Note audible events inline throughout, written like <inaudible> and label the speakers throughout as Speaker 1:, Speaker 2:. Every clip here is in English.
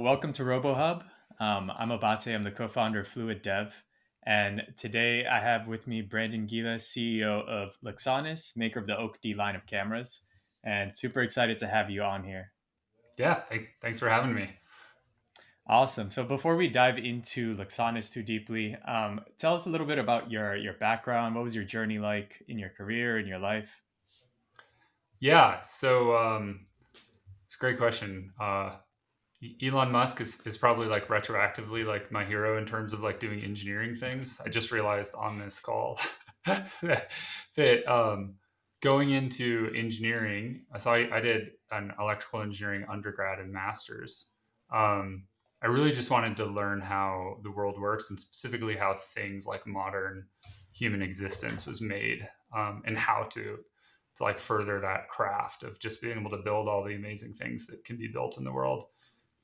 Speaker 1: Welcome to RoboHub. Um, I'm Abate. I'm the co-founder of Fluid Dev, and today I have with me Brandon Gilles, CEO of Luxonis, maker of the OAK-D line of cameras, and super excited to have you on here.
Speaker 2: Yeah, thanks, thanks for having me.
Speaker 1: Awesome. So before we dive into Luxonis too deeply, um, tell us a little bit about your your background. What was your journey like in your career in your life?
Speaker 2: Yeah, so um, it's a great question. Uh, Elon Musk is, is probably like retroactively like my hero in terms of like doing engineering things. I just realized on this call <laughs> that, um, going into engineering, I, I did an electrical engineering undergrad and master's. Um, I really just wanted to learn how the world works and specifically how things like modern human existence was made um, and how to to like further that craft of just being able to build all the amazing things that can be built in the world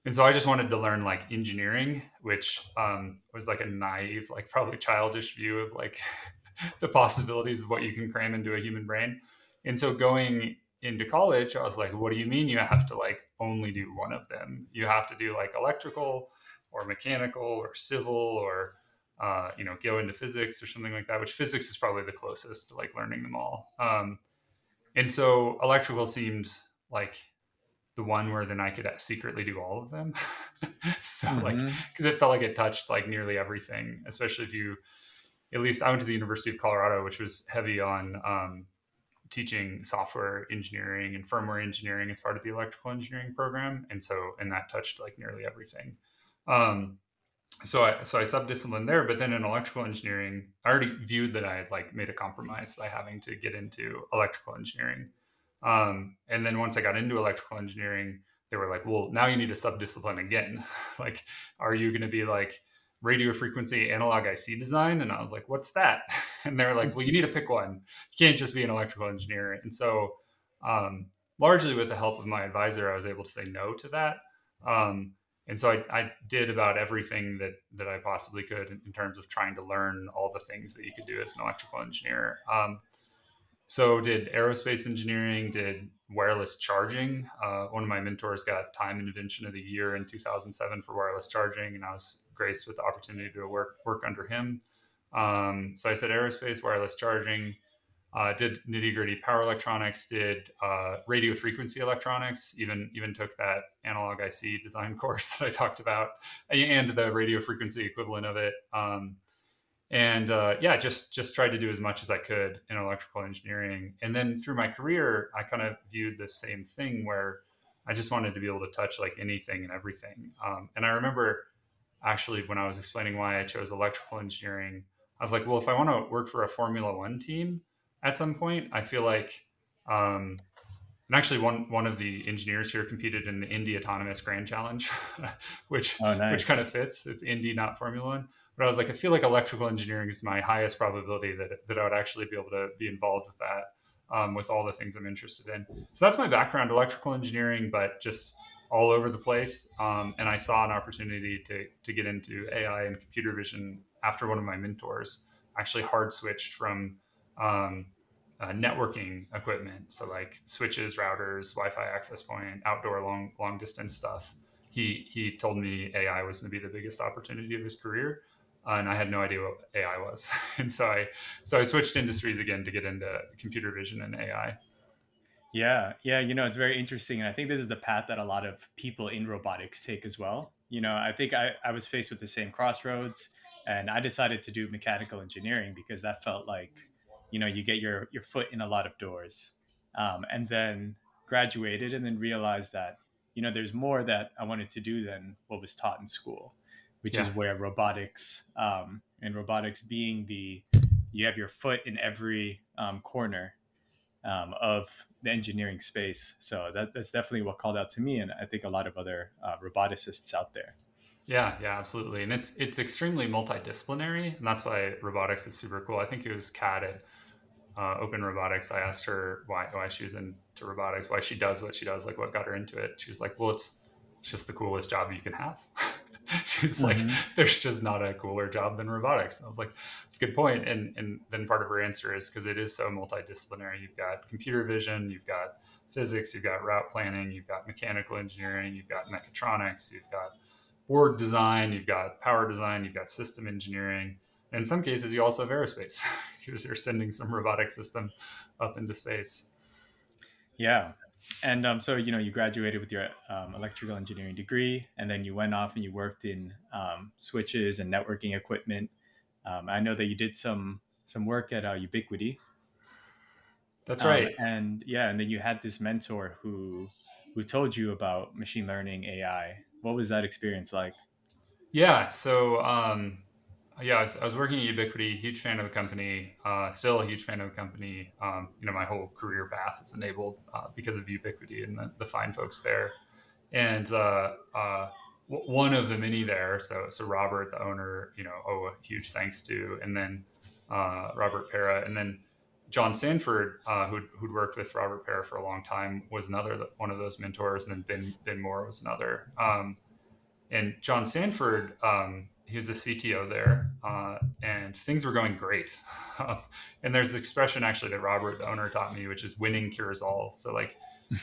Speaker 2: and so I just wanted to learn like engineering, which um, was like a naive, like probably childish view of like <laughs> the possibilities of what you can cram into a human brain. And so going into college, I was like, what do you mean you have to like only do one of them? You have to do like electrical or mechanical or civil or uh, you know go into physics or something like that. Which physics is probably the closest to like learning them all. Um, and so electrical seemed like the one where then I could secretly do all of them. <laughs> so mm-hmm. like, because it felt like it touched like nearly everything, especially if you, at least I went to the University of Colorado, which was heavy on um, teaching software engineering and firmware engineering as part of the electrical engineering program, and so and that touched like nearly everything. Um, so I so I subdisciplined there, but then in electrical engineering, I already viewed that I had like made a compromise by having to get into electrical engineering. Um, and then once I got into electrical engineering, they were like, well, now you need a subdiscipline again. <laughs> like, are you going to be like radio frequency analog IC design? And I was like, what's that? <laughs> And they're like, well, you need to pick one. You can't just be an electrical engineer. And so, um, largely with the help of my advisor, I was able to say no to that. Um, and so I, I, did about everything that that I possibly could in, in, terms of trying to learn all the things that you could do as an electrical engineer. Um, so did aerospace engineering, did wireless charging. Uh, one of my mentors got Time Invention of the Year in 2007 for wireless charging, and I was graced with the opportunity to work work under him. Um, so I said aerospace, wireless charging. Uh, did nitty gritty power electronics. Did uh, radio frequency electronics. Even even took that analog IC design <laughs> course that I talked about, and the radio frequency equivalent of it. Um, and uh, yeah, just just tried to do as much as I could in electrical engineering. And then through my career, I kind of viewed the same thing where I just wanted to be able to touch like anything and everything. Um, and I remember actually when I was explaining why I chose electrical engineering, I was like, well, if I want to work for a Formula One team at some point, I feel like, um, and actually one one of the engineers here competed in the Indy Autonomous Grand Challenge, <laughs> which oh, nice. which kind of fits. It's Indy, not Formula One but I was like, I feel like electrical engineering is my highest probability that that I would actually be able to be involved with that, um, with all the things I'm interested in. So that's my background, electrical engineering, but just all over the place. Um, and I saw an opportunity to to get into AI and computer vision after one of my mentors actually hard switched from um, uh, networking equipment, so like switches, routers, Wi-Fi access point, outdoor long long distance stuff. He he told me AI was going to be the biggest opportunity of his career and I had no idea what AI was. <laughs> and so I so I switched industries again to get into computer vision and AI.
Speaker 1: Yeah, yeah, you know, it's very interesting, and I think this is the path that a lot of people in robotics take as well. You know, I think I, I was faced with the same crossroads, and I decided to do mechanical engineering because that felt like, you know, you get your your foot in a lot of doors, um, and then graduated, and then realized that you know there's more that I wanted to do than what was taught in school which yeah. is where robotics um, and robotics being the you have your foot in every um, corner um, of the engineering space. So that, that's definitely what called out to me, and I think a lot of other uh, roboticists out there.
Speaker 2: Yeah, yeah, absolutely, and it's it's extremely multidisciplinary, and that's why robotics is super cool. I think it was Kat at uh, Open Robotics. I asked her why why she was into robotics, why she does what she does, like what got her into it. She was like, "Well, it's it's just the coolest job you can have." <laughs> <laughs> She's like, mm-hmm. there's just not a cooler job than robotics. And I was like, that's a good point. And and then part of her answer is because it is so multidisciplinary. You've got computer vision, you've got physics, you've got route planning, you've got mechanical engineering, you've got mechatronics, you've got board design, you've got power design, you've got system engineering. And in some cases, you also have aerospace <laughs> because you're sending some robotic system up into space.
Speaker 1: Yeah. And um, so, you know, you graduated with your um, electrical engineering degree, and then you went off and you worked in um, switches and networking equipment. Um, I know that you did some some work at uh, Ubiquiti.
Speaker 2: That's right.
Speaker 1: Um, and yeah, and then you had this mentor who who told you about machine learning AI. What was that experience like?
Speaker 2: Yeah. So um, yeah, I was, I was, working at Ubiquiti, huge fan of the company, uh, still a huge fan of the company. Um, you know, my whole career path is enabled uh, because of Ubiquiti and the, the, fine folks there. And uh, uh one of the many there, so so Robert, the owner, you know, oh, a huge thanks to, and then uh, Robert Pera, and then John Sanford, uh, who'd, who'd worked with Robert Pera for a long time, was another one of those mentors, and then Ben Ben Moore was another. Um, and John Sanford. Um, he was the CTO there, uh, and things were going great. <laughs> and there's an expression actually that Robert, the owner, taught me, which is "winning cures all." So like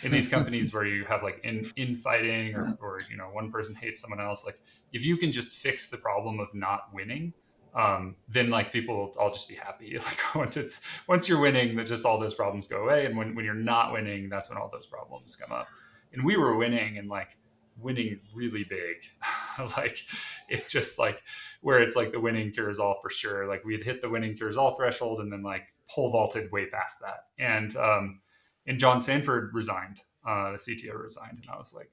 Speaker 2: in these <laughs> companies where you have like in infighting or, or you know one person hates someone else, like if you can just fix the problem of not winning, um, then like people will all just be happy. <laughs> Like once it's once you're winning, that just all those problems go away. And when when you're not winning, that's when all those problems come up. And we were winning, and like winning really big. <laughs> like it just like where it's like the winning cures all for sure. Like we had hit the winning cures all threshold and then like pole vaulted way past that. And um and John Sanford resigned. Uh the CTO resigned. And I was like,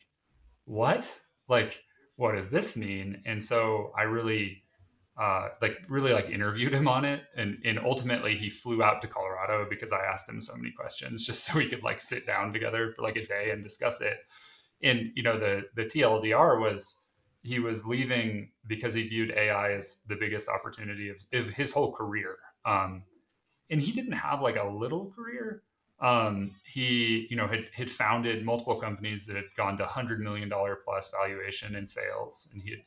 Speaker 2: what? Like, what does this mean? And so I really uh, like really like interviewed him on it and and ultimately he flew out to colorado because i asked him so many questions <laughs> just so we could like sit down together for like a day and discuss it and you know the the TLDR was he was leaving because he viewed AI as the biggest opportunity of, of his whole career. Um, and he didn't have like a little career. Um, he, you know, had, had founded multiple companies that had gone to hundred million dollar plus valuation in sales, and he had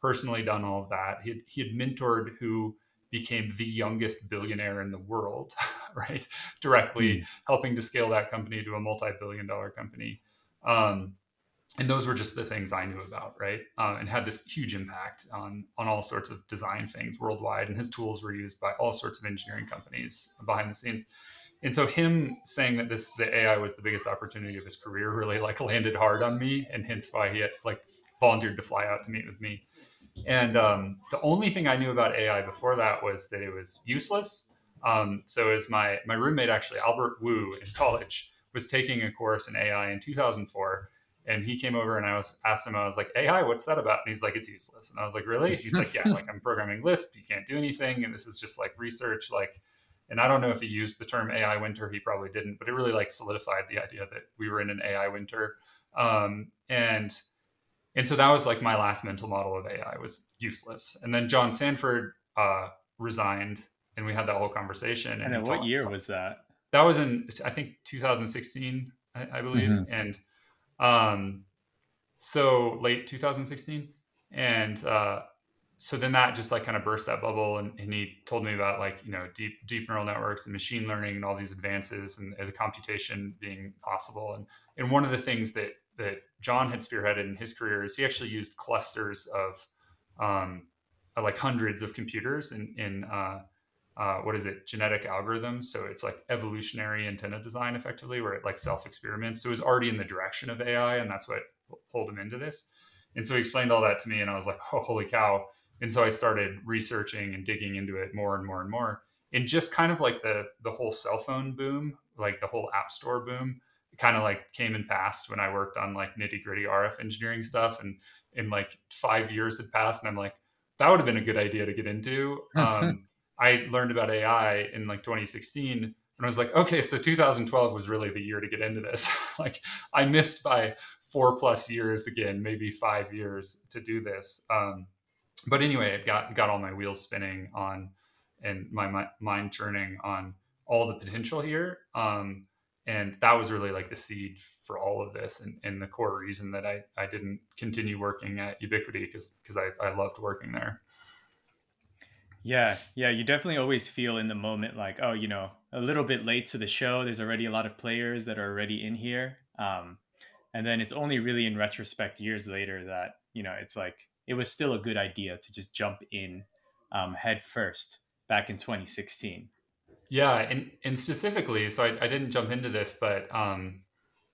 Speaker 2: personally done all of that. He had, he had mentored who became the youngest billionaire in the world, <laughs> right? Directly mm. helping to scale that company to a multi-billion dollar company. Um, and those were just the things I knew about, right? Uh, and had this huge impact on on all sorts of design things worldwide. And his tools were used by all sorts of engineering companies behind the scenes. And so him saying that this the AI was the biggest opportunity of his career really like landed hard on me, and hence why he had like volunteered to fly out to meet with me. And um, the only thing I knew about AI before that was that it was useless. Um, so as my my roommate actually Albert Wu in college was taking a course in AI in 2004 and he came over and I was asked him, I was like, AI, what's that about?" And he's like, "It's useless." And I was like, "Really?" He's like, "Yeah, like I'm programming Lisp. You can't do anything, and this is just like research." Like, and I don't know if he used the term AI winter. He probably didn't, but it really like solidified the idea that we were in an AI winter. Um, and and so that was like my last mental model of AI was useless. And then John Sanford uh, resigned, and we had that whole conversation.
Speaker 1: And, and what talked, year was that?
Speaker 2: That was in I think 2016, I, I believe, mm-hmm. and um, so late 2016, and uh, so then that just like kind of burst that bubble, and, and, he told me about like you know deep deep neural networks and machine learning and all these advances and, and the computation being possible. And and one of the things that that John had spearheaded in his career is he actually used clusters of um, like hundreds of computers in in uh, uh, what is it genetic algorithms. So it's like evolutionary antenna design effectively where it like self experiments so it was already in the direction of ai and that's what pulled him into this. And so he explained all that to me and i was like oh holy cow. And so i started researching and digging into it more and more and more. And just kind of like the the whole cell phone boom like the whole app store boom kind of like came and passed when i worked on like nitty gritty rf engineering stuff and in like five years had passed and i'm like that would have been a good idea to get into. <laughs> Um, I learned about AI in like 2016 and I was like, okay, so 2012 was really the year to get into this. <laughs> like I missed by four plus years again, maybe five years to do this. Um, but anyway, it got got all my wheels spinning on and my, my mind churning on all the potential here. Um, and that was really like the seed for all of this and, and the core reason that I, I didn't continue working at Ubiquiti because because I, I loved working there.
Speaker 1: Yeah, yeah, you definitely always feel in the moment like, oh, you know, a little bit late to the show. There's already a lot of players that are already in here. Um, and then it's only really in retrospect years later that, you know, it's like it was still a good idea to just jump in um, head first back in 2016.
Speaker 2: Yeah, and and specifically, so I, I didn't jump into this, but um,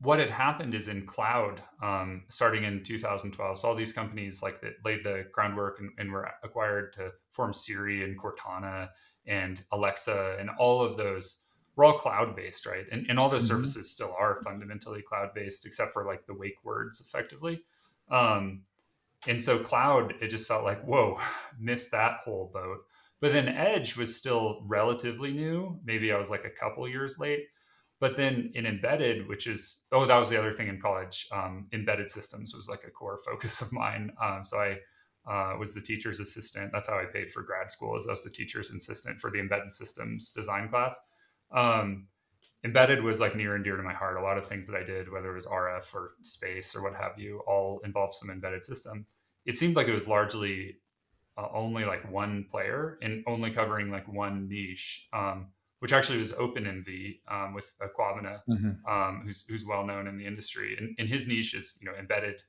Speaker 2: what had happened is in cloud, um, starting in 2012, so all these companies like that laid the groundwork and, and, were acquired to form Siri and Cortana and Alexa and all of those were all cloud based, right? And, and all those mm-hmm. services still are fundamentally cloud based, except for like the wake words effectively. Um, and so cloud, it just felt like, whoa, <sighs> missed that whole boat. But then Edge was still relatively new. Maybe I was like a couple years late. But then in embedded, which is, oh, that was the other thing in college. Um, embedded systems was like a core <laughs> focus of mine. Um, so I uh, was the teacher's assistant. That's how I paid for grad school, as I was the teacher's assistant for the embedded systems design class. Um, embedded was like near and dear to my heart. A lot of things that I did, whether it was RF or space or what have you, all involved some embedded system. It seemed like it was largely uh, only like one player and only covering like one niche, um, which actually was OpenMV um, with Aquavina, mm-hmm. um, who's, who's well known in the industry. And, and, his niche is you know embedded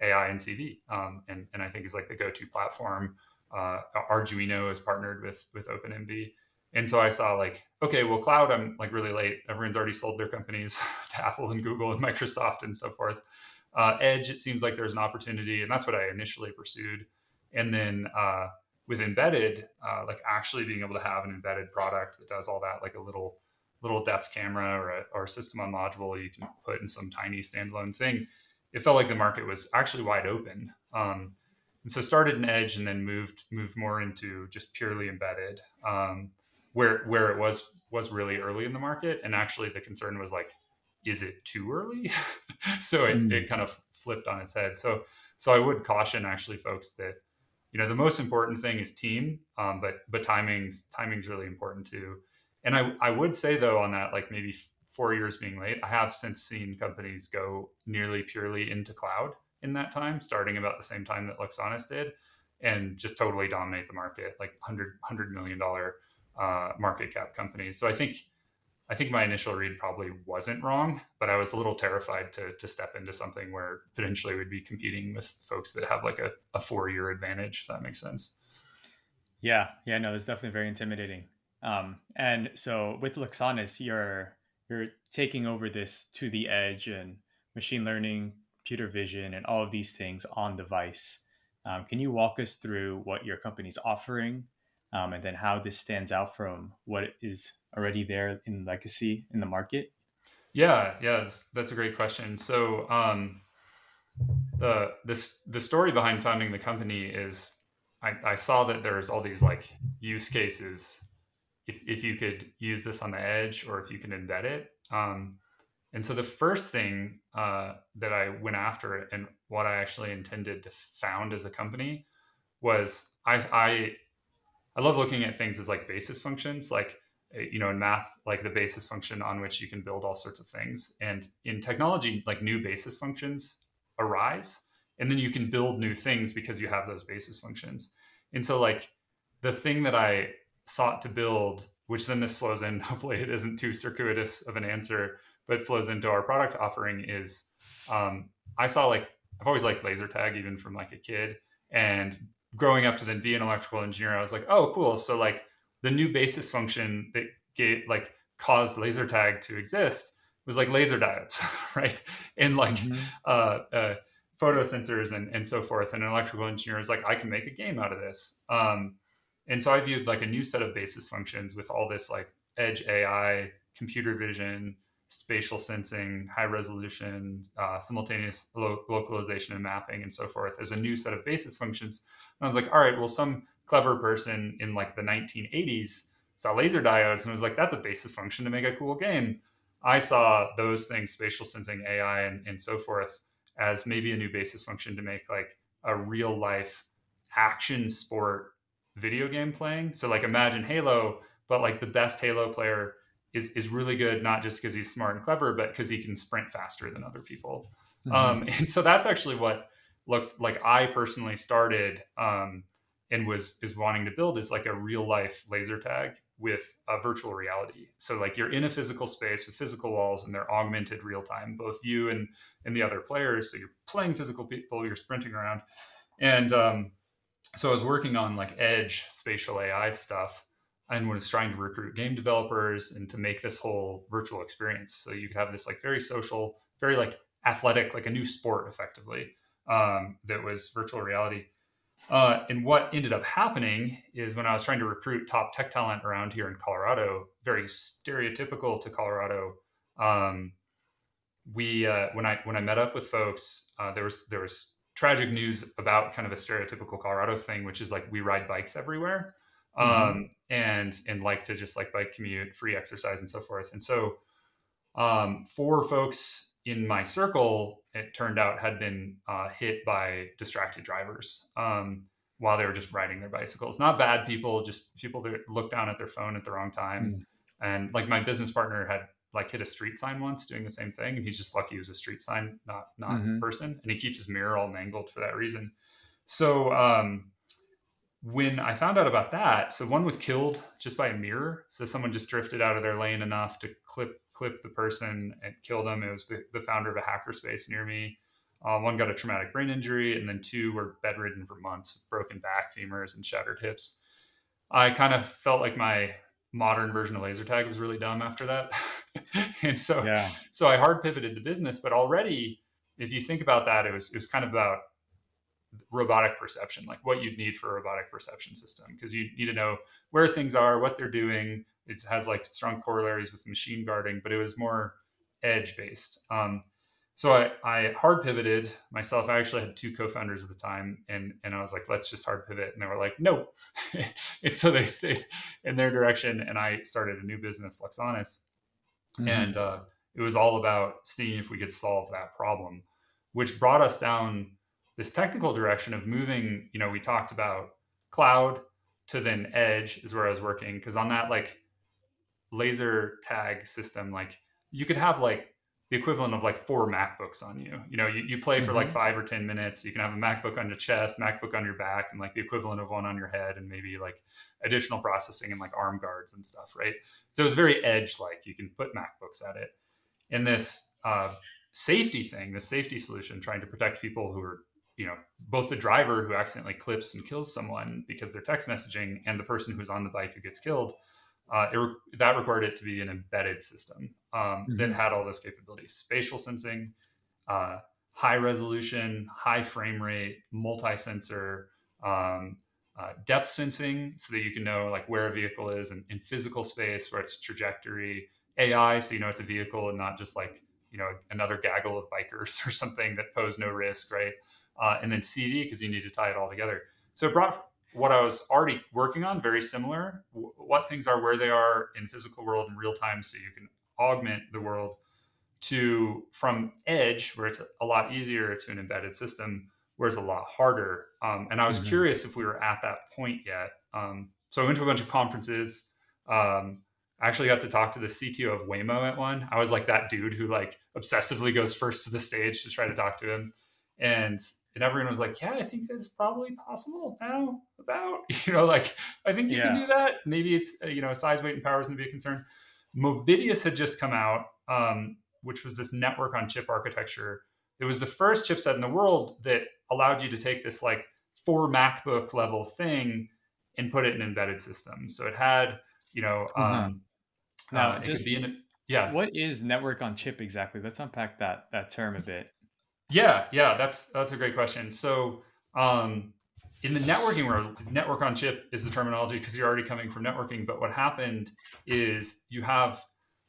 Speaker 2: AI and CV, um, and and I think is like the go-to platform. Uh, Arduino is partnered with with OpenMV and so I saw like, okay, well, cloud, I'm like really late. Everyone's already sold their companies <laughs> to Apple and Google and Microsoft and so forth. Uh, Edge, it seems like there's an opportunity, and that's what I initially pursued. And then uh, with embedded, uh, like actually being able to have an embedded product that does all that, like a little little depth camera or a, or a system on module you can put in some tiny standalone thing. It felt like the market was actually wide open. Um, and so started in Edge and then moved moved more into just purely embedded. Um, where where it was was really early in the market and actually the concern was like is it too early <laughs> so it, mm. it kind of flipped on its head so so i would caution actually folks that you know the most important thing is team um, but but timing's timing's really important too and i i would say though on that like maybe four years being late i have since seen companies go nearly purely into cloud in that time starting about the same time that luxonis did and just totally dominate the market like 100 100 million dollar uh, market cap companies. So I think I think my initial read probably wasn't wrong, but I was a little terrified to to step into something where potentially we'd be competing with folks that have like a, a four year advantage. If that makes sense.
Speaker 1: Yeah, yeah, no, that's definitely very intimidating. Um, and so with Luxonis, you're you're taking over this to the edge and machine learning, computer vision, and all of these things on device. Um, can you walk us through what your company's offering um, and then how this stands out from what is already there in legacy in the market?
Speaker 2: Yeah, yeah, that's, that's a great question. So um, the this the story behind founding the company is I, I saw that there's all these like use cases if, if you could use this on the edge or if you can embed it. Um, and so the first thing uh, that I went after and what I actually intended to found as a company was I, I I love looking at things as like basis functions, like eh, you know in math like the basis function on which you can build all sorts of things. And in technology like new basis functions arise and then you can build new things because you have those basis functions. And so like the thing that i sought to build which then this flows in <laughs> hopefully it isn't too circuitous of an answer but flows into our product offering is um, i saw like i've always liked laser tag even from like a kid. And growing up to then be an electrical engineer, I was like, oh, cool. So like the new basis function that gave like caused laser tag to exist was like laser diodes, <laughs> right? And like mm-hmm. uh, uh, photo sensors and, and so forth. And an electrical engineer is like, I can make a game out of this. Um, and so I viewed like a new set of basis functions with all this like edge AI, computer vision, spatial sensing, high resolution, uh, simultaneous lo- localization and mapping, and so forth as a new set of basis functions I was like, all right, well, some clever person in like the 1980s saw laser diodes and was like, that's a basis function to make a cool game. I saw those things, spatial sensing, AI, and, and so forth, as maybe a new basis function to make like a real life action sport video game playing. So like imagine Halo, but like the best Halo player is is really good not just because he's smart and clever, but because he can sprint faster than other people. Mm-hmm. Um, <laughs> and so that's actually what looks like I personally started um, and was is wanting to build is like a real life laser tag with a virtual reality. So like you're in a physical space with physical walls and they're augmented real time, both you and and the other players. So you're playing physical people, you're sprinting around, And um, so I was working on like edge spatial AI stuff and was trying to recruit game developers and to make this whole virtual experience. So you could have this like very social, very like athletic, like a new sport effectively um, that was virtual reality. Uh, and what ended up happening is when I was trying to recruit top tech talent around here in Colorado, very stereotypical to Colorado. Um, we uh, when I when I met up with folks, uh, there was there was tragic news about kind of a stereotypical Colorado thing, which is like we ride bikes everywhere, mm-hmm. um, and and like to just like bike commute, free exercise, and so forth. And so, um, for folks in my circle, it turned out had been uh, hit by distracted drivers um, while they were just riding their bicycles. Not bad people, just people that looked down at their phone at the wrong time. Mm. And like my business partner had like hit a street sign once doing the same thing, and he's just lucky it was a street sign, not not mm-hmm. person. And he keeps his mirror all mangled for that reason. So um, when I found out about that, so one was killed just by a mirror. So someone just drifted out of their lane enough to clip clip the person and kill them. It was the, the founder of a hackerspace near me. Um, one got a traumatic brain injury, and then two were bedridden for months with broken back, femurs, and shattered hips. I kind of felt like my modern version of laser tag was really dumb after that. <laughs> and so yeah. so I hard pivoted the business, but already if you think about that, it was it was kind of about robotic perception, like what you'd need for a robotic perception system, because you need to know where things are, what they're doing. It has like strong corollaries with machine guarding, but it was more edge based. Um, so I, I hard pivoted myself. I actually had two co-founders at the time, and and I was like, let's just hard pivot, and they were like, no. <laughs> and so they stayed in their direction, and I started a new business, Luxonis, mm-hmm. and uh, it was all about seeing if we could solve that problem, which brought us down this technical direction of moving, you know, we talked about cloud to then edge is where I was working. Cause on that like laser tag system, like you could have like the equivalent of like four MacBooks on you. You know, you, you play for mm-hmm. like five or 10 minutes. You can have a MacBook on your chest, MacBook on your back, and like the equivalent of one on your head, and maybe like additional processing and like arm guards and stuff, right? So it was very edge like. You can put MacBooks at it. And this uh, safety thing, the safety solution, trying to protect people who are you know both the driver who accidentally clips and kills someone because they're text messaging and the person who's on the bike who gets killed uh, it, that required it to be an embedded system um, mm-hmm. that had all those capabilities spatial sensing uh, high resolution high frame rate multi-sensor um, uh, depth sensing so that you can know like where a vehicle is in, in physical space where its trajectory ai so you know it's a vehicle and not just like you know another gaggle of bikers <laughs> or something that pose no risk right uh, and then CV because you need to tie it all together. So it brought what I was already working on very similar. W- what things are where they are in physical world in real time, so you can augment the world to from edge where it's a lot easier to an embedded system where it's a lot harder. Um, and I was mm-hmm. curious if we were at that point yet. Um, so I went to a bunch of conferences. Um, I actually got to talk to the CTO of Waymo at one. I was like that dude who like obsessively goes first to the stage to try to talk to him. And and everyone was like, "Yeah, I think it's probably possible now." About <laughs> you know, like I think you yeah. can do that. Maybe it's uh, you know, size, weight, and power is going to be a concern. Movidius had just come out, um, which was this network on chip architecture. It was the first chipset in the world that allowed you to take this like four MacBook level thing and put it in an embedded system. So it had, you know, mm-hmm. um,
Speaker 1: now uh, just in, yeah. What is network on chip exactly? Let's unpack that that term a bit.
Speaker 2: Yeah, yeah, that's that's a great question. So um, in the networking world, network on chip is the terminology because you're already coming from networking. But what happened is you have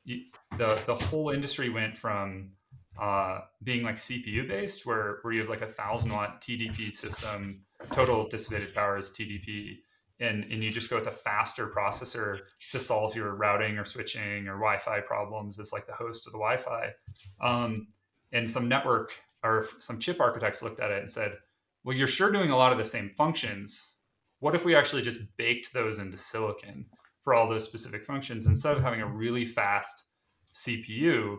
Speaker 2: the the whole industry went from uh, being like CPU based, where where you have like a thousand watt TDP system, total dissipated power is TDP, and and you just go with a faster processor to solve your routing or switching or Wi-Fi problems as like the host of the Wi-Fi. Um, and some network or some chip architects looked at it and said, well, you're sure doing a lot of the same functions. What if we actually just baked those into silicon for all those specific functions? Instead of having a really fast CPU,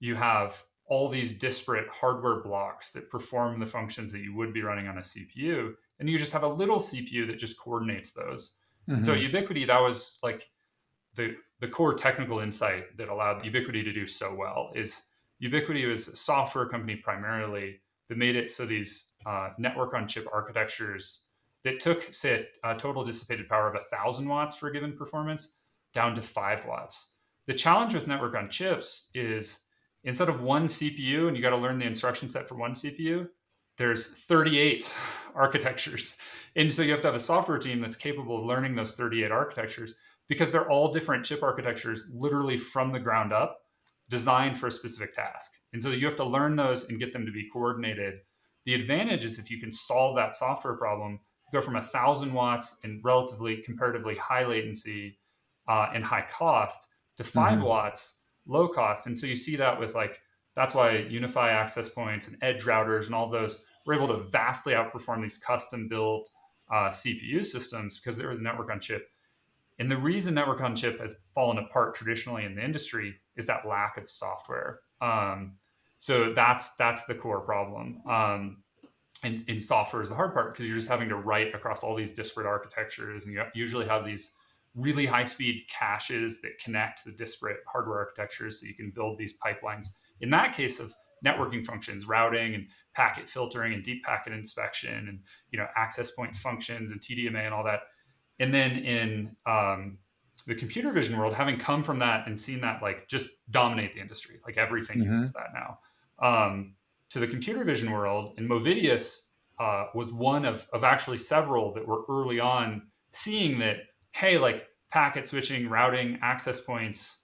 Speaker 2: you have all these disparate hardware blocks that perform the functions that you would be running on a CPU. And you just have a little CPU that just coordinates those. Mm-hmm. So Ubiquiti, that was like the the core technical insight that allowed Ubiquiti to do so well is Ubiquiti was a software company primarily that made it so these uh, network on chip architectures that took, say, a, a total dissipated power of a thousand watts for a given performance down to five watts. The challenge with network on chips is instead of one CPU and you got to learn the instruction set for one CPU, there's 38 <laughs> architectures. And so you have to have a software team that's capable of learning those 38 architectures because they're all different chip architectures, literally from the ground up, designed for a specific task. And so you have to learn those and get them to be coordinated. The advantage is if you can solve that software problem, go from a thousand watts and relatively comparatively high latency uh, and high cost to 5 mm-hmm. watts low cost. And so you see that with like that's why UniFi access points and edge routers and all those were able to vastly outperform these custom built uh, CPU systems because they were the network on chip. And the reason network on chip has fallen apart traditionally in the industry is that lack of software. Um, so that's that's the core problem. Um, and, and software is the hard part because you're just having to write across all these disparate architectures, and you usually have these really high speed caches that connect the disparate hardware architectures, so you can build these pipelines. In that case of networking functions, routing and packet filtering and deep packet inspection, and you know access point functions and TDMA and all that and then in um, the computer vision world, having come from that and seen that like just dominate the industry, like everything mm-hmm. uses that now. Um, to the computer vision world, and Movidius uh, was one of, of actually several that were early on seeing that, hey, like packet switching, routing, access points,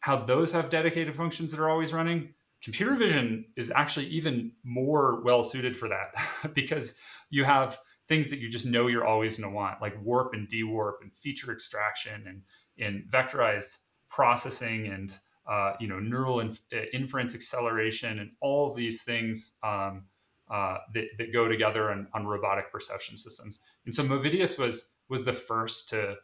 Speaker 2: how those have dedicated functions that are always running. Computer vision is actually even more well suited for that <laughs> because you have things that you just know you're always going to want, like warp and dewarp and feature extraction and, and vectorized processing and uh, you know neural inf- uh, inference acceleration and all of these things um, uh, that, that go together on, on robotic perception systems. And so Movidius was was the first to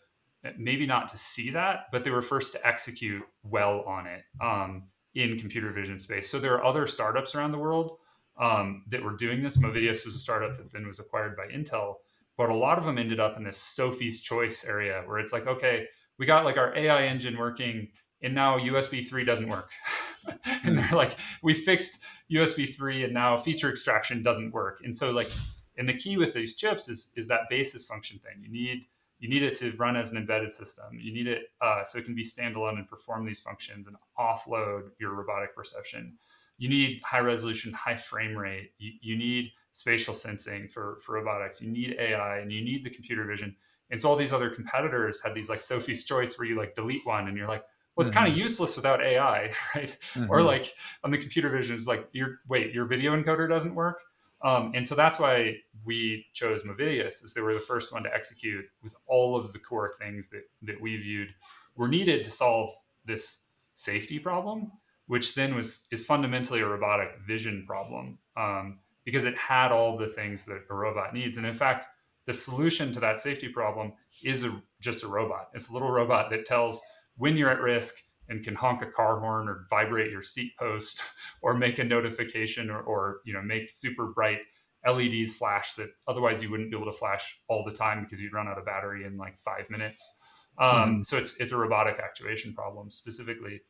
Speaker 2: maybe not to see that, but they were first to execute well on it um, in computer vision space. So there are other startups around the world um, that were doing this. Movidius was a startup that then was acquired by Intel, but a lot of them ended up in this Sophie's choice area where it's like, okay, we got like our AI engine working, and now USB 3 doesn't work. <laughs> and they're like, we fixed USB 3 and now feature extraction doesn't work. And so like, and the key with these chips is is that basis function thing. You need you need it to run as an embedded system. You need it uh, so it can be standalone and perform these functions and offload your robotic perception you need high resolution, high frame rate. You, you need spatial sensing for, for robotics. You need AI and you need the computer vision. And so all these other competitors had these like Sophie's choice where you like delete one and you're like, well, it's mm-hmm. kind of useless without AI, <laughs> right? Mm-hmm. Or like on the computer vision, it's like, your wait, your video encoder doesn't work. Um, and so that's why we chose Movidius, is they were the first one to execute with all of the core things that that we viewed were needed to solve this safety problem which then was is fundamentally a robotic vision problem um, because it had all the things that a robot needs. And in fact, the solution to that safety problem is a, just a robot. It's a little robot that tells when you're at risk and can honk a car horn or vibrate your seat post <laughs> or make a notification or, or you know make super bright LEDs flash that otherwise you wouldn't be able to flash all the time because you'd run out of battery in like five minutes. Um, mm-hmm. So it's it's a robotic actuation problem specifically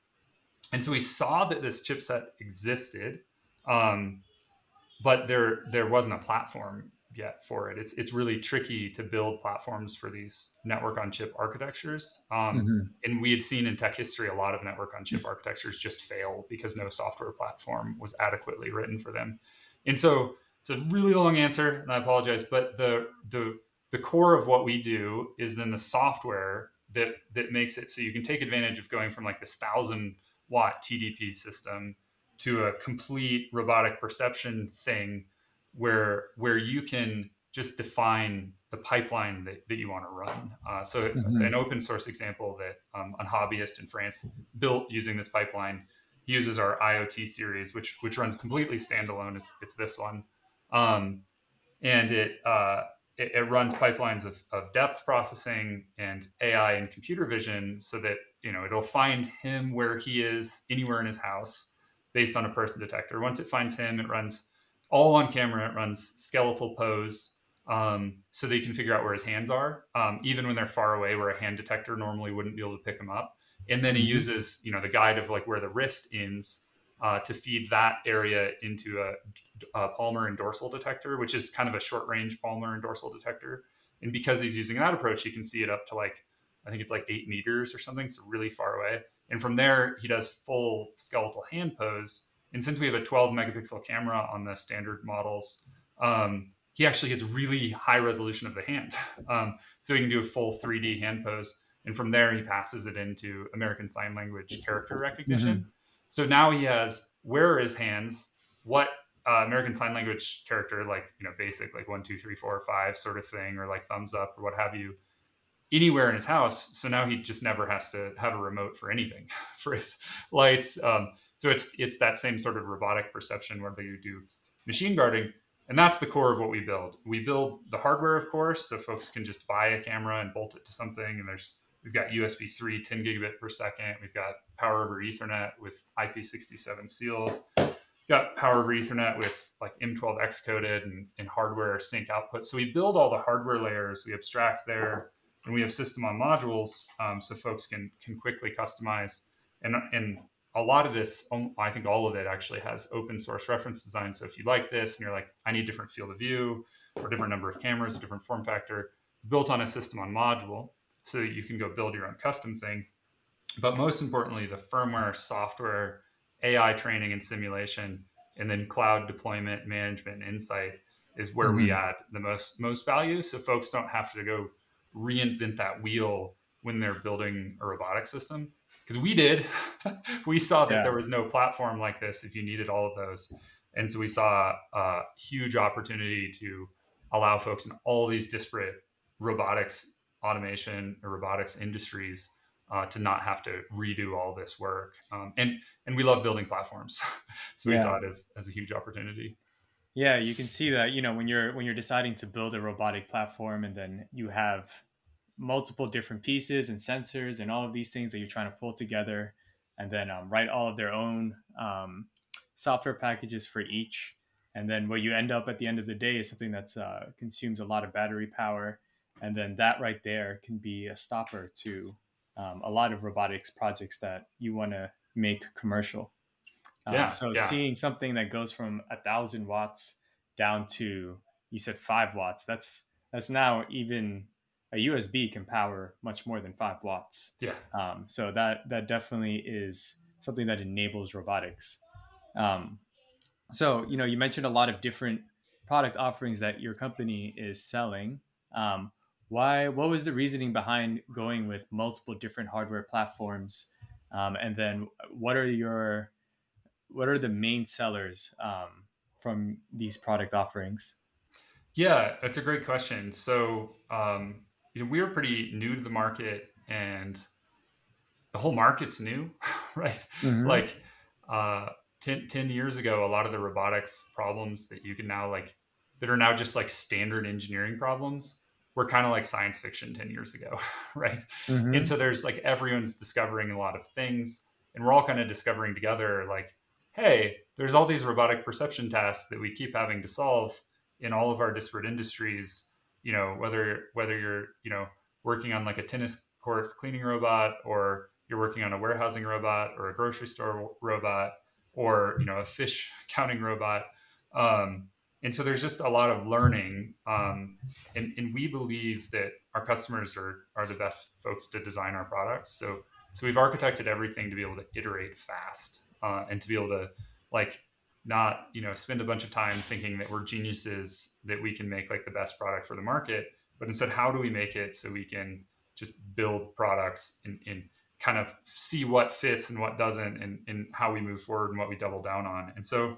Speaker 2: and so we saw that this chipset existed, um, but there there wasn't a platform yet for it. It's it's really tricky to build platforms for these network on chip architectures. Um, mm-hmm. And we had seen in tech history a lot of network on chip architectures just fail because no software platform was adequately written for them. And so it's a really long answer, and I apologize, but the the the core of what we do is then the software that that makes it so you can take advantage of going from like this thousand watt TDP system to a complete robotic perception thing where where you can just define the pipeline that, that you want to run. Uh, so mm-hmm. an open source example that um, a hobbyist in France built using this pipeline uses our IoT series, which which runs completely standalone. It's, it's this one, um, and it, uh, it, it runs pipelines of, of depth processing and AI and computer vision, so that you know it'll find him where he is anywhere in his house based on a person detector once it finds him it runs all on camera it runs skeletal pose um, so that you can figure out where his hands are um, even when they're far away where a hand detector normally wouldn't be able to pick them up and then he mm-hmm. uses you know the guide of like where the wrist ends uh, to feed that area into a, a, palmar and dorsal detector, which is kind of a short range palmar and dorsal detector. And because he's using that approach, he can see it up to like, I think it's like eight meters or something, so really far away. And from there, he does full skeletal hand pose. And since we have a 12 megapixel camera on the standard models, um, he actually gets really high resolution of the hand. <laughs> Um, so he can do a full 3D hand pose. And from there, he passes it into American Sign Language character recognition. Mm-hmm. So now he has where are his hands, what uh, American Sign Language character, like, you know, basic, like one, two, three, four, five sort of thing, or like thumbs up or what have you, anywhere in his house. So now he just never has to have a remote for anything <laughs> for his lights. Um, so it's it's that same sort of robotic perception whether you do machine guarding, and that's the core of what we build. We build the hardware, of course, so folks can just buy a camera and bolt it to something. And there's we've got USB 3, 10 gigabit per second. We've got power over Ethernet with IP67 sealed. We've got power over Ethernet with like M12 X coded and, and hardware sync output. So we build all the hardware layers. We abstract there, and we have system on modules, um, so folks can can quickly customize. And and a lot of this, um, I think all of it actually has open source reference design. So if you like this and you're like, I need different field of view or different number of cameras, a different form factor, it's built on a system on module so that you can go build your own custom thing. But most importantly, the firmware, software, AI training and simulation, and then cloud deployment, management, and insight is where mm-hmm. we add the most most value. So folks don't have to go reinvent that wheel when they're building a robotic system because we did. <laughs> we saw that yeah. there was no platform like this if you needed all of those. And so we saw a huge opportunity to allow folks in all these disparate robotics, automation, or robotics industries uh, to not have to redo all this work. Um, and and we love building platforms, <laughs> so we yeah. saw it as as a huge opportunity.
Speaker 1: Yeah, you can see that you know when you're when you're deciding to build a robotic platform, and then you have multiple different pieces and sensors and all of these things that you're trying to pull together and then um, write all of their own um, software packages for each. And then what you end up at the end of the day is something that uh, consumes a lot of battery power. And then that right there can be a stopper to um, a lot of robotics projects that you want to make commercial. Um, yeah, so yeah. seeing something that goes from a thousand watts down to you said five watts that's that's now even a USB can power much more than five watts.
Speaker 2: Yeah.
Speaker 1: Um, so that that definitely is something that enables robotics. Um, so you know, you mentioned a lot of different product offerings that your company is selling. Um, why? What was the reasoning behind going with multiple different hardware platforms? Um, and then, what are your what are the main sellers um, from these product offerings?
Speaker 2: Yeah, that's a great question. So um, you know, we were pretty new to the market and the whole market's new, <laughs> right? Mm-hmm. Like uh, 10, 10 years ago, a lot of the robotics problems that you can now like, that are now just like standard engineering problems were kind of like science fiction 10 years ago, <laughs> right? Mm-hmm. And so there's like everyone's discovering a lot of things and we're all kind of discovering together like, hey, there's all these robotic perception tasks that we keep having to solve in all of our disparate industries you know whether whether you're you know working on like a tennis court cleaning robot or you're working on a warehousing robot or a grocery store robot or you know a fish <laughs> counting robot um, and so there's just a lot of learning um, and, and we believe that our customers are, are the best folks to design our products so so we've architected everything to be able to iterate fast uh, and to be able to like not you know spend a bunch of time thinking that we're geniuses that we can make like the best product for the market but instead how do we make it so we can just build products and, and kind of see what fits and what doesn't and, and how we move forward and what we double down on? And so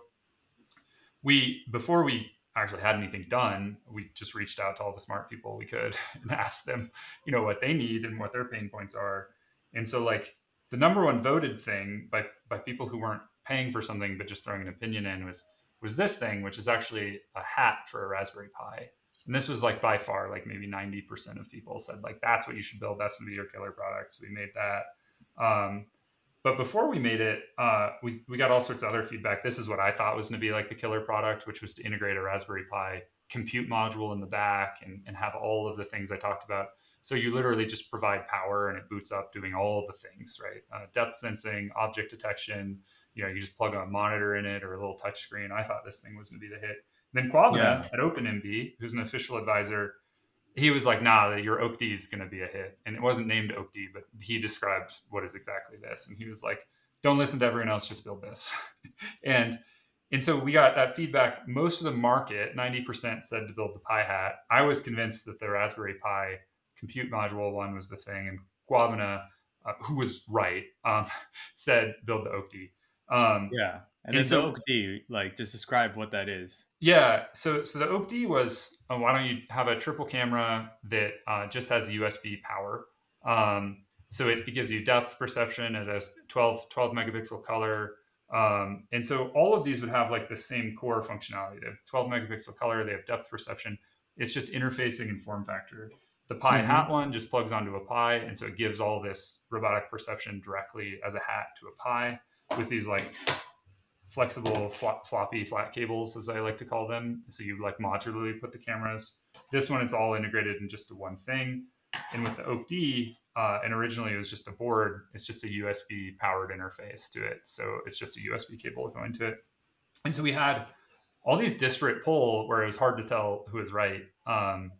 Speaker 2: we before we actually had anything done we just reached out to all the smart people we could <laughs> and asked them you know what they need and what their pain points are. And so like the number one voted thing by by people who weren't paying for something but just throwing an opinion in was was this thing, which is actually a hat for a Raspberry Pi. And this was like by far like maybe 90% of people said like that's what you should build. That's gonna be your killer product. So we made that. Um, but before we made it, uh, we, we got all sorts of other feedback. This is what I thought was going to be like the killer product, which was to integrate a Raspberry Pi compute module in the back and, and have all of the things I talked about. So you literally just provide power and it boots up doing all the things, right? Uh, depth sensing, object detection, you know, you just plug a monitor in it or a little touch screen. I thought this thing was going to be the hit. And then Kwabena yeah. at OpenMV, who's an official advisor, he was like, nah, your OAK-D is going to be a hit. And it wasn't named OAK-D, but he described what is exactly this. And he was like, don't listen to everyone else, just build this. <laughs> and and so we got that feedback. Most of the market, 90% said to build the Pi Hat. I was convinced that the Raspberry Pi compute module one was the thing. And Kwabena, uh, who was right, um, <laughs> said build the OAK-D. Um,
Speaker 1: yeah. And, and so, the OAK-D, like, just describe what that is.
Speaker 2: Yeah. So, so the OAK-D was, uh, why don't you have a triple camera that uh, just has USB power? Um, so it, it, gives you depth perception. It has 12, 12 megapixel color. Um, and so all of these would have like the same core functionality. They have 12 megapixel color. They have depth perception. It's just interfacing and form factor. The Pi mm-hmm. Hat one just plugs onto a Pi, and so it gives all this robotic perception directly as a hat to a Pi with these like flexible flop, floppy flat cables as i like to call them so you like modularly put the cameras. This one it's all integrated in just one thing. And with the OAK-D uh, and originally it was just a board it's just a usb powered interface to it. So it's just a usb cable going to it. And so we had all these disparate pull where it was hard to tell who was right. Um,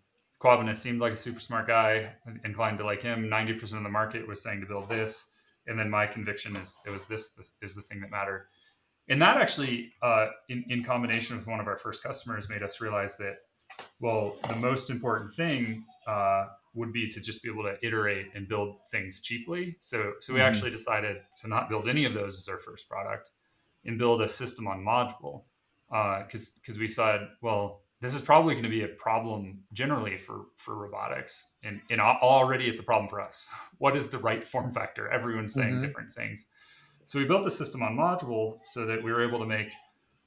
Speaker 2: seemed like a super smart guy inclined to like him. 90% of the market was saying to build this and then my conviction is it was this is the thing that mattered and that actually uh, in, in combination with one of our first customers made us realize that well the most important thing uh, would be to just be able to iterate and build things cheaply so so we mm-hmm. actually decided to not build any of those as our first product and build a system on module because uh, because we said well this is probably going to be a problem generally for for robotics and and already it's a problem for us. <laughs> What is the right form factor? Everyone's saying mm-hmm. different things. So we built the system on module so that we were able to make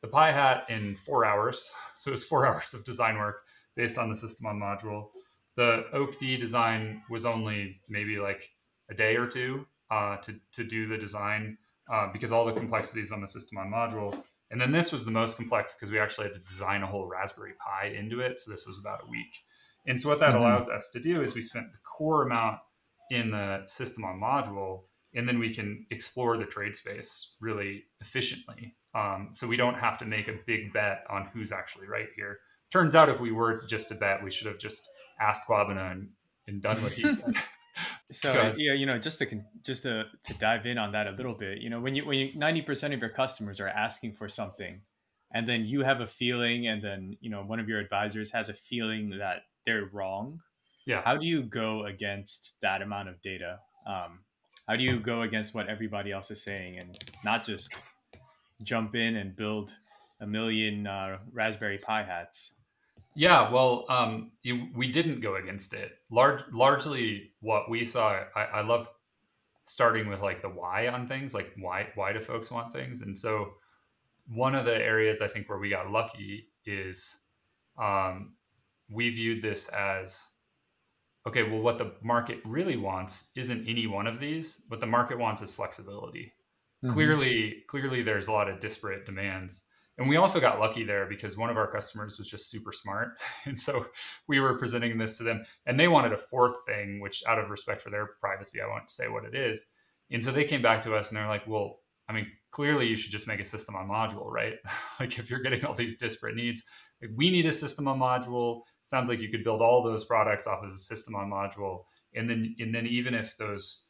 Speaker 2: the pi hat in four hours. <laughs> So it was four <laughs> hours of design work based on the system on module. The OAK-D design was only maybe like a day or two uh, to, to do the design uh, because all the complexities on the system on module and then this was the most complex because we actually had to design a whole Raspberry Pi into it. So this was about a week. And so what that mm-hmm. allowed us to do is we spent the core amount in the system on module, and then we can explore the trade space really efficiently. Um, so we don't have to make a big bet on who's actually right here. Turns out if we were just to bet, we should have just asked Kwabena and, and done what he <laughs> said.
Speaker 1: So yeah, you know, just to just to to dive in on that a little bit, you know, when you when you ninety percent of your customers are asking for something, and then you have a feeling, and then you know one of your advisors has a feeling that they're wrong.
Speaker 2: Yeah.
Speaker 1: How do you go against that amount of data? Um, how do you go against what everybody else is saying, and not just jump in and build a million uh, Raspberry Pi hats?
Speaker 2: Yeah, well, um, you, we didn't go against it. Large, largely, what we saw, I, I love starting with like the why on things, like why why do folks want things, and so one of the areas I think where we got lucky is um, we viewed this as okay. Well, what the market really wants isn't any one of these. What the market wants is flexibility. Mm-hmm. Clearly, clearly, there's a lot of disparate demands and we also got lucky there because one of our customers was just super smart. <laughs> And so we were presenting this to them and they wanted a fourth thing which out of respect for their privacy i won't say what it is. And so they came back to us and they're like well i mean clearly you should just make a system on module right? <laughs> Like if you're getting all these disparate needs like we need a system on module. It sounds like you could build all those products off as a system on module. And then and then even if those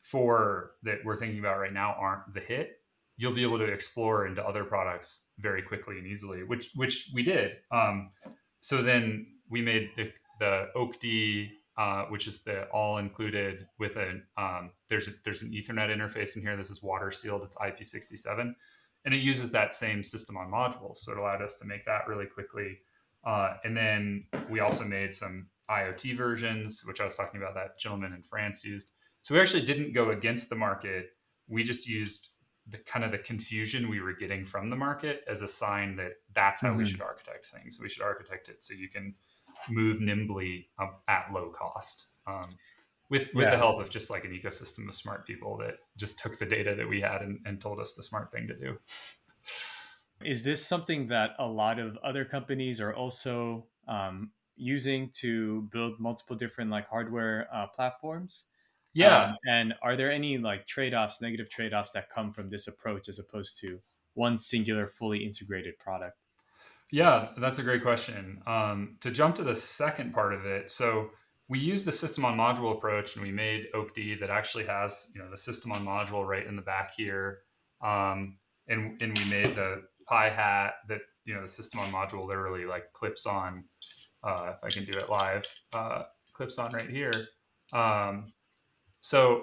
Speaker 2: four that we're thinking about right now aren't the hit you'll be able to explore into other products very quickly and easily, which which we did. Um, so then we made the, the OAK-D, uh, which is the all included with a um, there's a, there's an Ethernet interface in here. This is water sealed. It's IP67, and it uses that same system on modules. So it allowed us to make that really quickly. Uh, and then we also made some IoT versions, which I was talking about that gentleman in France used. So we actually didn't go against the market. We just used the kind of the confusion we were getting from the market as a sign that that's how mm-hmm. we should architect things. We should architect it so you can move nimbly at low cost. Um, with with yeah. the help of just like an ecosystem of smart people that just took the data that we had and, and told us the smart thing to do.
Speaker 1: Is this something that a lot of other companies are also um, using to build multiple different like hardware uh, platforms?
Speaker 2: Yeah.
Speaker 1: Um, and are there any like trade offs, negative trade offs that come from this approach as opposed to one singular, fully integrated product?
Speaker 2: Yeah, that's a great question. Um, to jump to the second part of it, so we used the system on module approach and we made OAK-D that actually has you know the system on module right in the back here, um, and and we made the Pi hat that you know the system on module literally like clips on. Uh, if I can do it live, uh, clips on right here. Um, so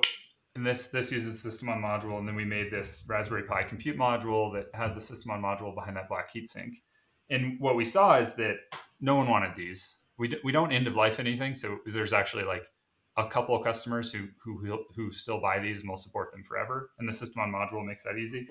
Speaker 2: and this this uses system on module, and then we made this Raspberry Pi compute module that has the system on module behind that black heatsink. And what we saw is that no one wanted these. We, we don't end of life anything, so there's actually like a couple of customers who who who still buy these and will support them forever. And the system on module makes that easy.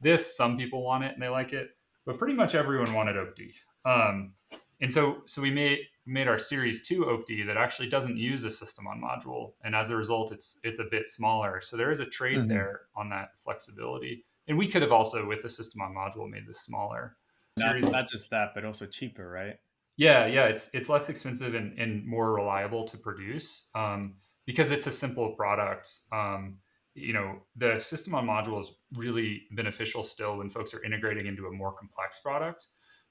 Speaker 2: This some people want it and they like it, but pretty much everyone wanted OAK-D. Um, and so so we made made our series 2 OAK-D that actually doesn't use a system on module and as a result it's it's a bit smaller. So there is a trade mm-hmm. there on that flexibility. And we could have also with the system on module made this smaller
Speaker 1: not, not just that but also cheaper right?
Speaker 2: Yeah yeah it's it's less expensive and, and more reliable to produce um, because it's a simple product. Um, you know the system on module is really beneficial still when folks are integrating into a more complex product.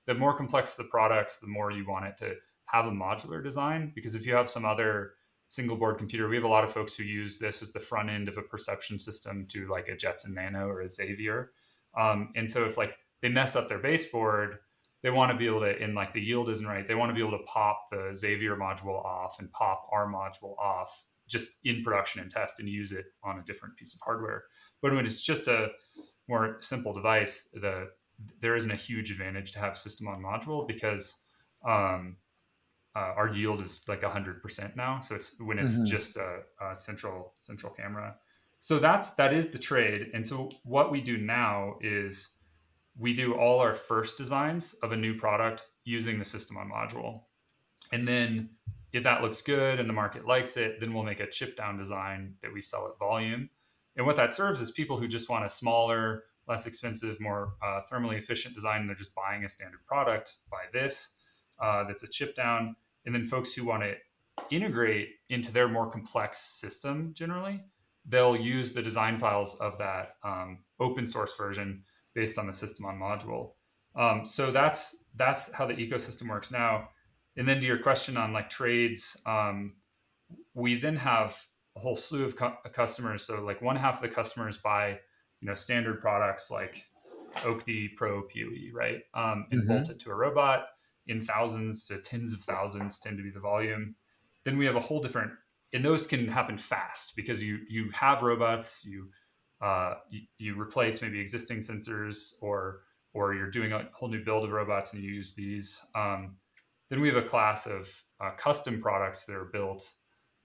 Speaker 2: The more complex the product, the more you want it to have a modular design. Because if you have some other single board computer, we have a lot of folks who use this as the front end of a perception system to like a Jetson Nano or a Xavier. Um, and so if like they mess up their baseboard, they want to be able to, and like the yield isn't right, they want to be able to pop the Xavier module off and pop our module off just in production and test and use it on a different piece of hardware. But when it's just a more simple device, the there isn't a huge advantage to have system on module because um, uh, our yield is like 100% now so it's when it's mm-hmm. just a, a, central central camera so that's that is the trade and so what we do now is we do all our first designs of a new product using the system on module and then if that looks good and the market likes it then we'll make a chip down design that we sell at volume and what that serves is people who just want a smaller less expensive, more uh, thermally efficient design. They're just buying a standard product, buy this uh, that's a chip down. And then folks who want to integrate into their more complex system generally, they'll use the design files of that um, open source version based on the system on module. Um, so that's that's how the ecosystem works now. And then to your question on like trades, um, we then have a whole slew of cu- customers. So like one half of the customers buy you know standard products like OAK-D Pro PoE, right? Um, and mm-hmm. bolt it to a robot in thousands to tens of thousands tend to be the volume. Then we have a whole different, and those can happen fast because you you have robots, you uh, you, you replace maybe existing sensors, or or you're doing a whole new build of robots and you use these. Um, then we have a class of uh, custom products that are built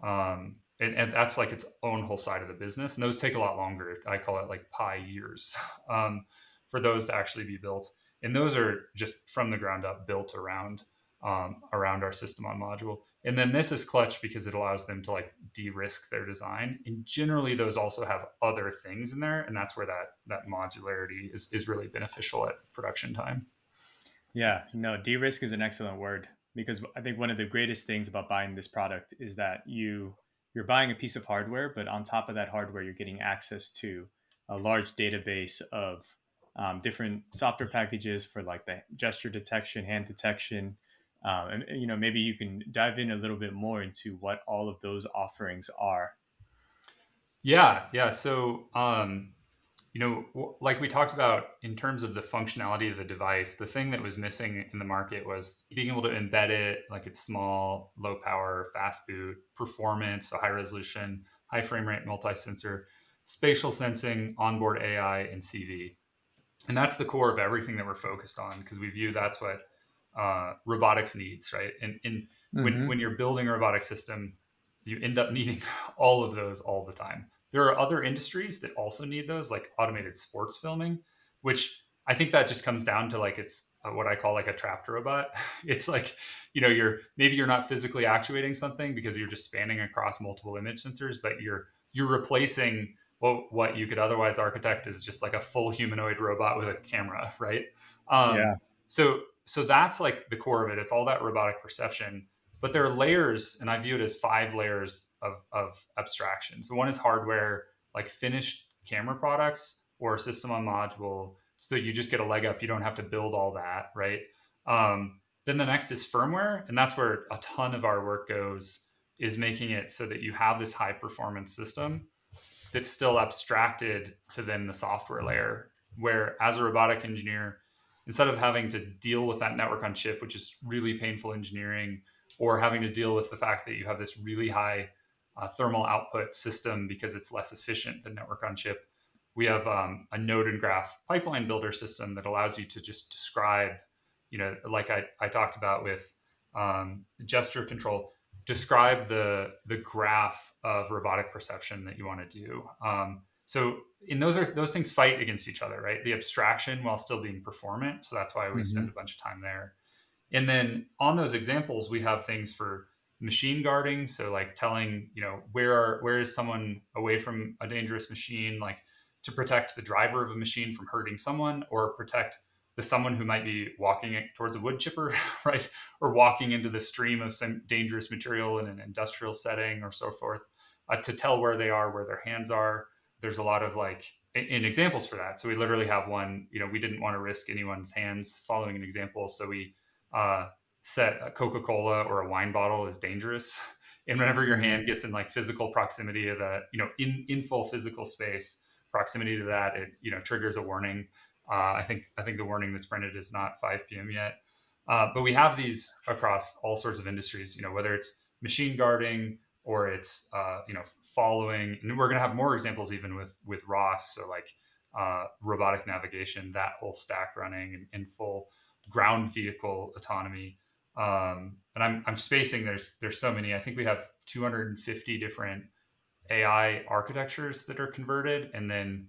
Speaker 2: um, and, and, that's like its own whole side of the business and those take a lot longer i call it like pi years <laughs> um, for those to actually be built and those are just from the ground up built around um, around our system on module. And then this is clutch because it allows them to like de-risk their design. And generally those also have other things in there and that's where that that modularity is, is really beneficial at production time.
Speaker 1: Yeah no de-risk is an excellent word because i think one of the greatest things about buying this product is that you you're buying a piece of hardware, but on top of that hardware, you're getting access to a large database of um, different software packages for like the gesture detection, hand detection, um, and you know maybe you can dive in a little bit more into what all of those offerings are.
Speaker 2: Yeah, yeah. So um, you know, like we talked about in terms of the functionality of the device, the thing that was missing in the market was being able to embed it like it's small, low power, fast boot, performance, so high resolution, high frame rate, multi sensor, spatial sensing, onboard AI, and CV. And that's the core of everything that we're focused on because we view that's what uh, robotics needs, right? And, and mm-hmm. when, when you're building a robotic system, you end up needing <laughs> all of those all the time. There are other industries that also need those, like automated sports filming, which I think that just comes down to like it's uh, what I call like a trapped robot. <laughs> It's like, you know, you're maybe you're not physically actuating something because you're just spanning across multiple image sensors, but you're you're replacing what what you could otherwise architect is just like a full humanoid robot with a camera, right? Um, yeah. So so that's like the core of it. It's all that robotic perception, but there are layers, and I view it as five layers of, of abstraction. So one is hardware, like finished camera products or a system on module. So you just get a leg up. You don't have to build all that, right? Um, then the next is firmware, and that's where a ton of our work goes is making it so that you have this high performance system that's still abstracted to then the software layer where as a robotic engineer instead of having to deal with that network on chip which is really painful engineering or having to deal with the fact that you have this really high uh, thermal output system because it's less efficient than network on chip we have um, a node and graph pipeline builder system that allows you to just describe you know like i, I talked about with um, gesture control describe the the graph of robotic perception that you want to do. Um, so in those are those things fight against each other, right? The abstraction while still being performant. So that's why we mm-hmm. spend a bunch of time there. And then on those examples, we have things for machine guarding. So like telling, you know, where are where is someone away from a dangerous machine, like to protect the driver of a machine from hurting someone or protect the someone who might be walking towards a wood chipper, <laughs> right, or walking into the stream of some dangerous material in an industrial setting or so forth, uh, to tell where they are, where their hands are. There's a lot of like in, examples for that. So we literally have one. You know, we didn't want to risk anyone's hands following an example, so we uh, set a Coca-Cola or a wine bottle is dangerous. <laughs> And whenever your hand gets in like physical proximity of the, you know, in, in full physical space, proximity to that, it, you know, triggers a warning. Uh, I think I think the warning that's printed is not 5 p.m. yet. Uh, but we have these across all sorts of industries. You know, whether it's machine guarding or it's uh, you know following, and we're going to have more examples even with with ROS. So like uh, robotic navigation, that whole stack running in, full ground vehicle autonomy. Um, and I'm I'm spacing. There's there's so many. I think we have 250 different AI architectures that are converted, and then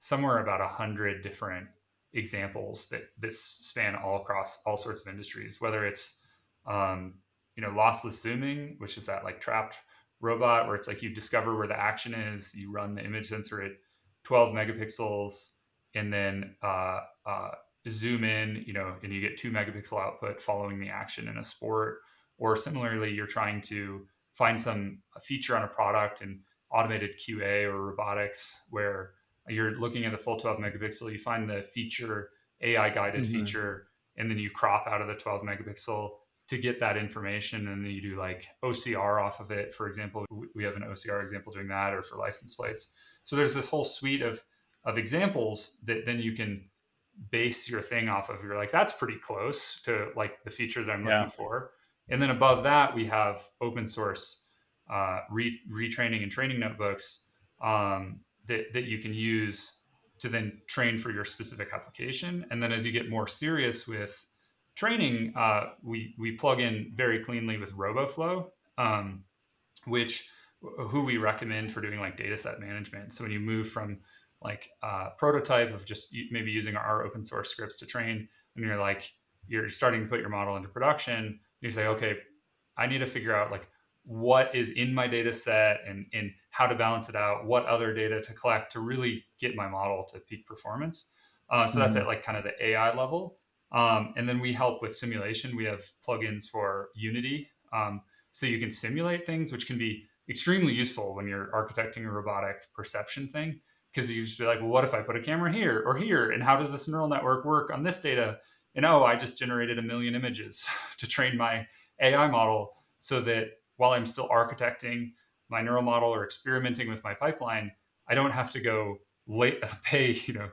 Speaker 2: somewhere about a hundred different examples that that span all across all sorts of industries, whether it's um, you know lossless zooming, which is that like trapped robot where it's like you discover where the action is, you run the image sensor at 12 megapixels, and then uh, uh, zoom in, you know, and you get two megapixel output following the action in a sport. Or similarly, you're trying to find some feature on a product and automated QA or robotics where you're looking at the full 12 megapixel, you find the feature, AI guided mm-hmm. feature, and then you crop out of the 12 megapixel to get that information. And then you do like OCR off of it. For example, we have an OCR example doing that or for license plates. So there's this whole suite of, of examples that then you can base your thing off of. You're like, that's pretty close to like the feature that I'm yeah. looking for. And then above that, we have open source uh, re- retraining and training notebooks um, that, that you can use to then train for your specific application. And then as you get more serious with training, uh, we, we plug in very cleanly with RoboFlow, um, which who we recommend for doing like data set management. So when you move from like a prototype of just maybe using our open source scripts to train, and you're like, you're starting to put your model into production, you say, okay, I need to figure out like what is in my data set and, and how to balance it out, what other data to collect to really get my model to peak performance. Uh, so mm-hmm. that's at like kind of the AI level. Um, and then we help with simulation. We have plugins for Unity. Um, so you can simulate things, which can be extremely useful when you're architecting a robotic perception thing. Because you just be like, well, what if I put a camera here or here? And how does this neural network work on this data? And oh, I just generated a million images <laughs> to train my AI model so that while I'm still architecting my neural model or experimenting with my pipeline, I don't have to go late, <laughs> pay, you know,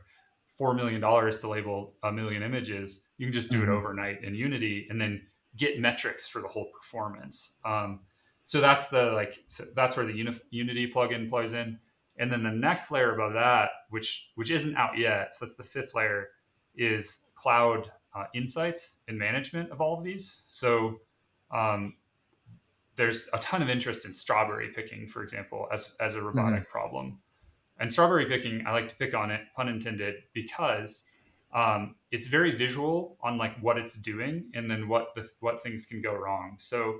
Speaker 2: $4 million to label a million images. You can just do mm-hmm. it overnight in Unity and then get metrics for the whole performance. Um, so that's the like, so that's where the Uni- Unity plugin plays in. And then the next layer above that, which, which isn't out yet. So that's the fifth layer is cloud uh, insights and management of all of these. So um, there's a ton of interest in strawberry picking, for example, as, as a robotic mm-hmm. problem. And strawberry picking, I like to pick on it, pun intended, because um, it's very visual on like what it's doing and then what the what things can go wrong. So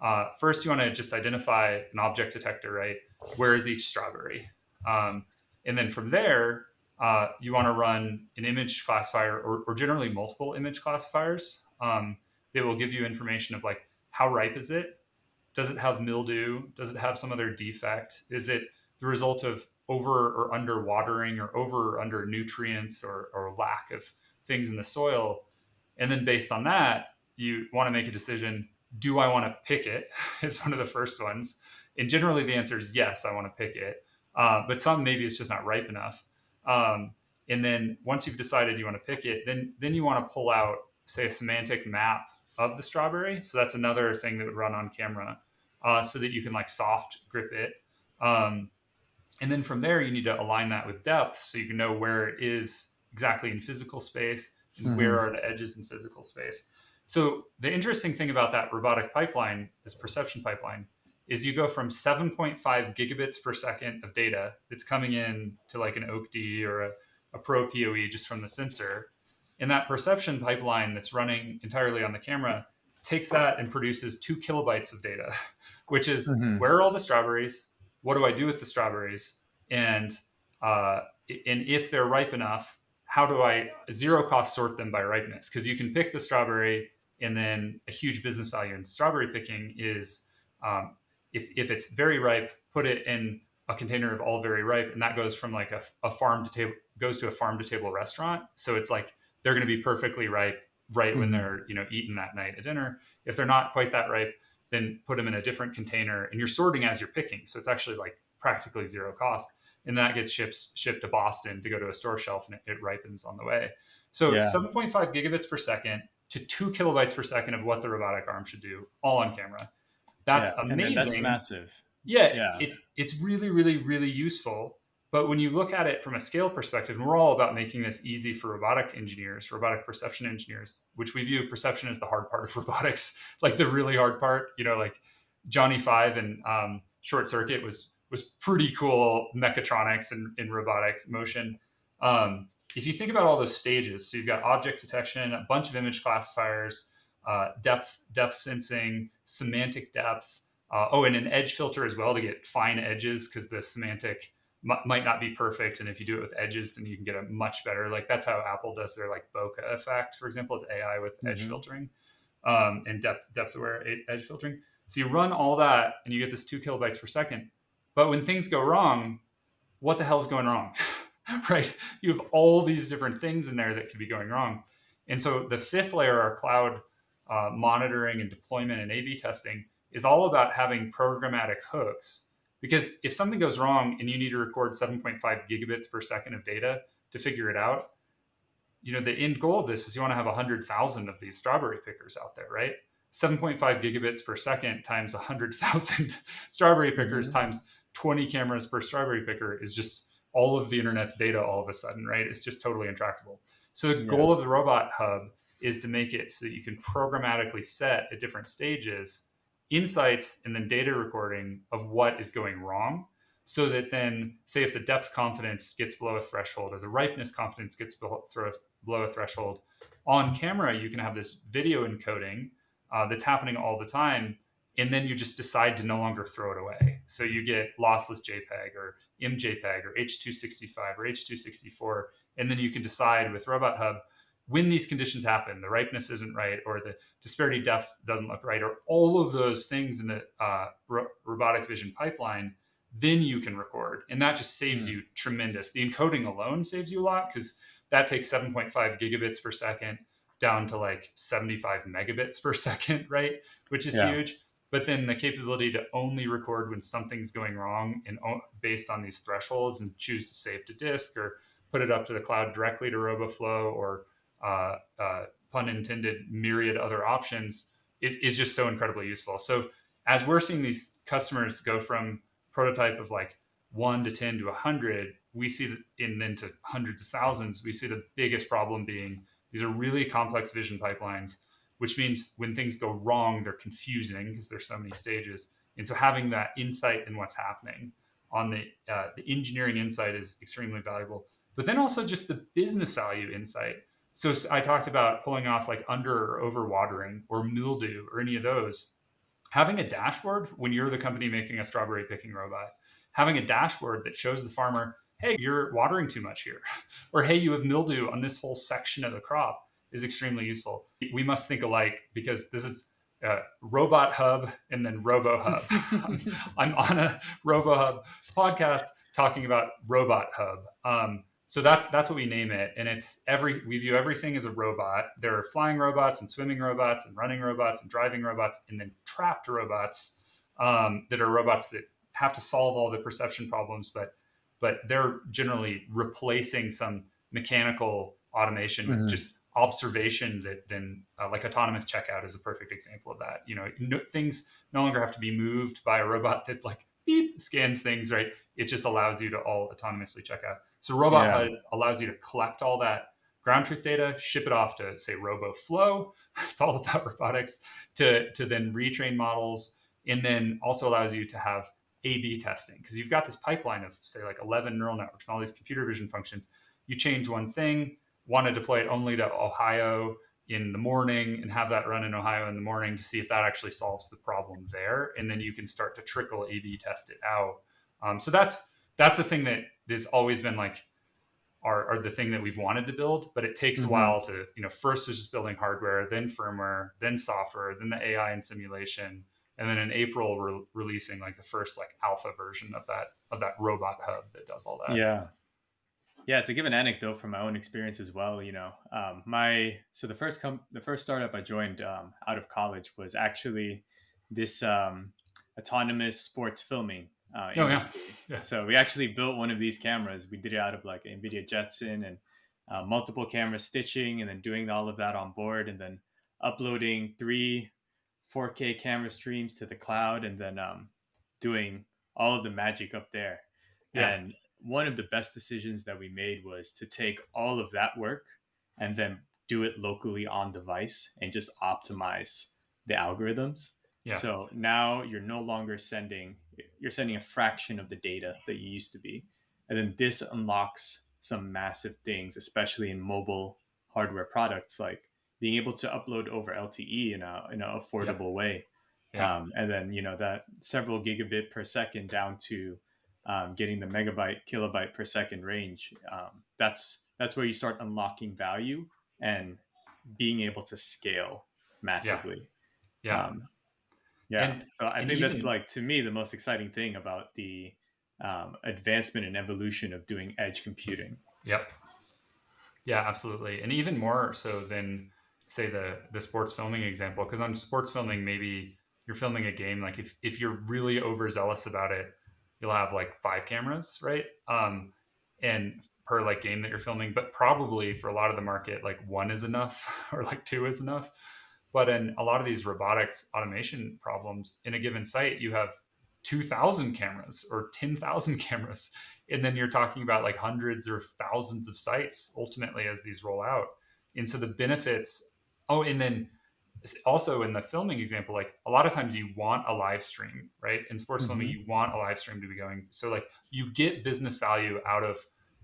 Speaker 2: uh, first, you want to just identify an object detector, right? Where is each strawberry? Um, and then from there, uh, you want to run an image classifier or, or generally multiple image classifiers um, that will give you information of like how ripe is it? Does it have mildew? Does it have some other defect? Is it the result of over or under watering or over or under nutrients or, or lack of things in the soil? And then based on that, you want to make a decision do I want to pick it? <laughs> Is one of the first ones. And generally, the answer is yes, I want to pick it. Uh, but some maybe it's just not ripe enough. Um, and then once you've decided you want to pick it, then then you want to pull out, say, a semantic map of the strawberry. So that's another thing that would run on camera, uh, so that you can like soft grip it. Um, and then from there, you need to align that with depth, so you can know where it is exactly in physical space and mm-hmm. where are the edges in physical space. So the interesting thing about that robotic pipeline, this perception pipeline, is you go from 7.5 gigabits per second of data that's coming in to like an OAK-D or a, a Pro PoE just from the sensor. And that perception pipeline that's running entirely on the camera takes that and produces two kilobytes of data, <laughs> which is mm-hmm. where are all the strawberries? What do I do with the strawberries? And uh, and if they're ripe enough, how do I zero cost sort them by ripeness? Because you can pick the strawberry and then a huge business value in strawberry picking is um, if, if it's very ripe, put it in a container of all very ripe, and that goes from like a, a farm to table goes to a farm to table restaurant. So it's like they're going to be perfectly ripe right mm-hmm. when they're you know eaten that night at dinner. If they're not quite that ripe, then put them in a different container, and you're sorting as you're picking. So it's actually like practically zero cost, and that gets shipped shipped to Boston to go to a store shelf, and it, it ripens on the way. So yeah. 7.5 gigabits per second to two kilobytes per second of what the robotic arm should do, all on camera. That's yeah, amazing.
Speaker 1: That's massive.
Speaker 2: Yeah, yeah, it's it's really, really, really useful. But when you look at it from a scale perspective, and we're all about making this easy for robotic engineers, robotic perception engineers, which we view perception as the hard part of <laughs> robotics, like the really hard part. You know, like Johnny Five and um, Short Circuit was was pretty cool mechatronics and in robotics motion. Um, if you think about all those stages, so you've got object detection, a bunch of image classifiers, uh, depth depth sensing, semantic depth. Uh, oh, and an edge filter as well to get fine edges because the semantic m- might not be perfect, and if you do it with edges, then you can get a much better. Like that's how Apple does their like bokeh effect, for example. It's AI with mm-hmm. edge filtering um, and depth depth aware edge filtering. So you run all that, and you get this two kilobytes per second. But when things go wrong, what the hell is going wrong? <laughs> right? You have all these different things in there that could be going wrong. And so the fifth layer, our cloud uh, monitoring and deployment and A/B testing, is all about having programmatic hooks. Because if something goes wrong and you need to record 7.5 gigabits per second of data to figure it out, you know the end goal of this is you want to have 100,000 of these strawberry pickers out there, right? 7.5 gigabits per second times 100,000 <laughs> strawberry pickers mm-hmm. times 20 cameras per strawberry picker is just all of the internet's data all of a sudden, right? It's just totally intractable. So the yeah. goal of the robot hub is to make it so that you can programmatically set at different stages insights and then data recording of what is going wrong so that then say if the depth confidence gets below a threshold or the ripeness confidence gets below, a threshold on camera you can have this video encoding uh, that's happening all the time and then you just decide to no longer throw it away. So you get lossless JPEG or MJPEG or H265 or H264, and then you can decide with Robot Hub when these conditions happen, the ripeness isn't right, or the disparity depth doesn't look right, or all of those things in the uh, ro- robotic vision pipeline, then you can record, and that just saves mm. you tremendous. The encoding alone saves you a lot because that takes 7.5 gigabits per second down to like 75 megabits per <laughs> second, right? Which is yeah. huge but then the capability to only record when something's going wrong and based on these thresholds and choose to save to disk or put it up to the cloud directly to roboflow or uh, uh, pun intended myriad other options is, is just so incredibly useful so as we're seeing these customers go from prototype of like 1 to 10 to 100 we see that in then to hundreds of thousands we see the biggest problem being these are really complex vision pipelines which means when things go wrong, they're confusing because there's so many stages. And so having that insight in what's happening on the uh, the engineering insight is extremely valuable. But then also just the business value insight. So I talked about pulling off like under or over watering or mildew or any of those. Having a dashboard when you're the company making a strawberry picking robot, having a dashboard that shows the farmer, hey, you're watering too much here, <laughs> or hey, you have mildew on this whole section of the crop is extremely useful. We must think alike because this is uh, Robot Hub and then Robo Hub. I'm, <laughs> <laughs> I'm, on a Robo Hub podcast talking about Robot Hub. Um, so that's that's what we name it, and it's every we view everything as a robot. There are flying robots and swimming robots and running robots and driving robots, and then trapped robots um, that are robots that have to solve all the perception problems, but but they're generally replacing some mechanical automation mm-hmm. with just observation that then uh, like autonomous checkout is a perfect example of that you know no, things no longer have to be moved by a robot that like beep, scans things right it just allows you to all autonomously check out so robot yeah. hub allows you to collect all that ground truth data ship it off to say roboflow <laughs> it's all about robotics to to then retrain models and then also allows you to have a B testing because you've got this pipeline of say like 11 neural networks and all these computer vision functions. You change one thing, want to deploy it only to Ohio in the morning and have that run in Ohio in the morning to see if that actually solves the problem there, and then you can start to trickle A B test it out. Um, so that's that's the thing that has always been like our, our, the thing that we've wanted to build, but it takes mm-hmm. a while to you know first is just building hardware, then firmware, then software, then the AI and simulation and then in April we're releasing like the first like alpha version of that of that robot hub that does all that.
Speaker 1: Yeah, yeah. To give an anecdote from my own experience as well, you know, um, my so the first com- the first startup I joined um, out of college was actually this um, autonomous sports filming. Uh, oh, yeah. yeah. So we actually built one of these cameras. We did it out of like NVIDIA Jetson and uh, multiple camera stitching, and then doing all of that on board, and then uploading three 4K camera streams to the cloud and then um, doing all of the magic up there. Yeah. And one of the best decisions that we made was to take all of that work and then do it locally on device and just optimize the algorithms. Yeah. So now you're no longer sending you're sending a fraction of the data that you used to be. And then this unlocks some massive things, especially in mobile hardware products like being able to upload over LTE in a in an affordable way. Yeah. Um, and then you know that several gigabit per second down to um, getting the megabyte kilobyte per second range. Um, that's that's where you start unlocking value and being able to scale massively.
Speaker 2: Yeah. Yeah.
Speaker 1: Yeah. And, so I think even, that's like to me the most exciting thing about the um, advancement and evolution of doing edge computing.
Speaker 2: Yep. Yeah, absolutely. And even more so than say the the sports filming example because on sports filming maybe you're filming a game like if, if you're really overzealous about it you'll have like five cameras right um and per like game that you're filming but probably for a lot of the market like one is enough <laughs> or like two is enough but in a lot of these robotics automation problems in a given site you have 2000 cameras or 10,000 <laughs> cameras and then you're talking about like hundreds or thousands of sites ultimately as these roll out and so the benefits Oh, and then also in the filming example, like a lot of times you want a live stream, right? In sports mm-hmm. filming, you want a live stream to be going. So like you get business value out of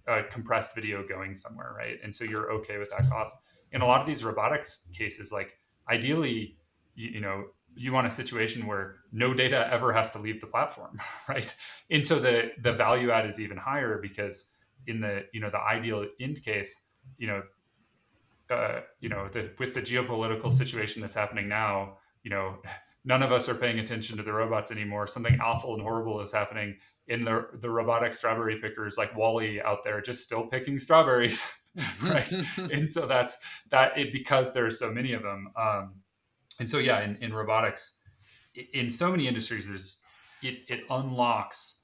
Speaker 2: a compressed video going somewhere, right? And so you're okay with that cost. In a lot of these robotics cases, like ideally, you, you know, you want a situation where no data ever has to leave the platform, <laughs> right? And so the the value add is even higher because in the you know the ideal end case, you know uh, you know, the, with the geopolitical situation that's happening now, you know, none of us are paying attention to the robots anymore. Something awful and horrible is happening in the the robotic strawberry pickers, like WALL-E out there, just still picking strawberries, <laughs> <laughs> right? <laughs> and so that's that it because there's so many of them. Um, and so yeah, in, in robotics, in so many industries, there's it it unlocks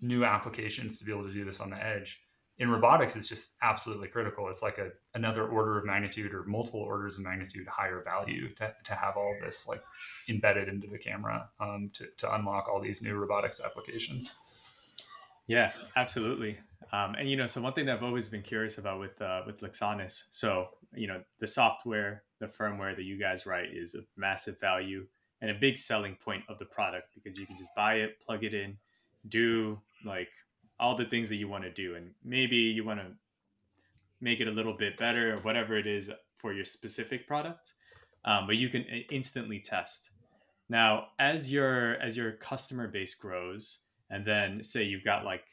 Speaker 2: new applications to be able to do this on the edge in robotics it's just absolutely critical it's like a another order of magnitude or multiple orders of magnitude higher value to, to have all this like embedded into the camera um, to, to unlock all these new robotics applications
Speaker 1: yeah absolutely um, and you know so one thing that i've always been curious about with uh, with Luxonis so you know the software the firmware that you guys write is of massive value and a big selling point of the product because you can just buy it plug it in do like all the things that you want to do. And maybe you want to make it a little bit better or whatever it is for your specific product um, but you can instantly test. Now as your as your customer base grows and then say you've got like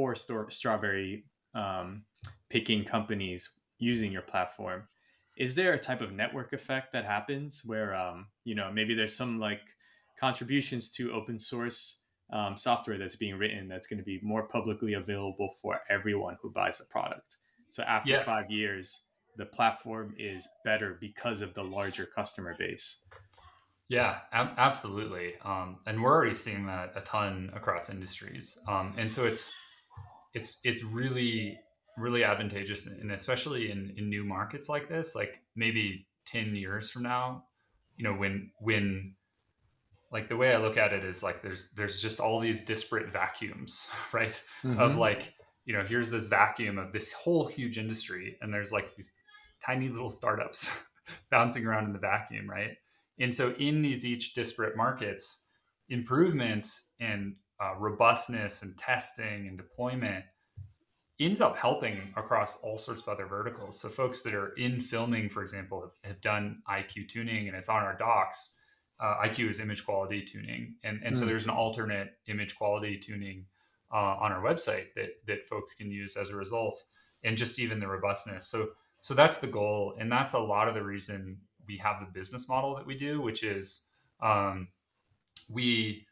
Speaker 1: four store strawberry um, picking companies using your platform is there a type of network effect that happens where um, you know maybe there's some like contributions to open source um, software that's being written that's going to be more publicly available for everyone who buys the product so after
Speaker 2: Yeah.
Speaker 1: five years the platform is better because of the larger customer base
Speaker 2: Yeah, ab- absolutely. Um, and we're already seeing that a ton across industries. Um, and so it's it's it's really really advantageous, and especially in in new markets like this, like maybe ten years from now, you know, when when like the way I look at it is like there's there's just all these disparate vacuums, <laughs> right? Of mm-hmm. like you know here's this vacuum of this whole huge industry, and there's like these tiny little startups <laughs> bouncing around in the vacuum, right? And so in these each disparate markets, improvements and uh, robustness and testing and deployment ends up helping across all sorts of other verticals. So folks that are in filming, for example, have, have done IQ tuning and it's on our docs. Uh, IQ is image quality tuning, and and so
Speaker 1: Mm.
Speaker 2: there's an alternate image quality tuning uh, on our website that that folks can use as a result, and just even the robustness. So so that's the goal, and that's a lot of the reason we have the business model that we do, which is um, we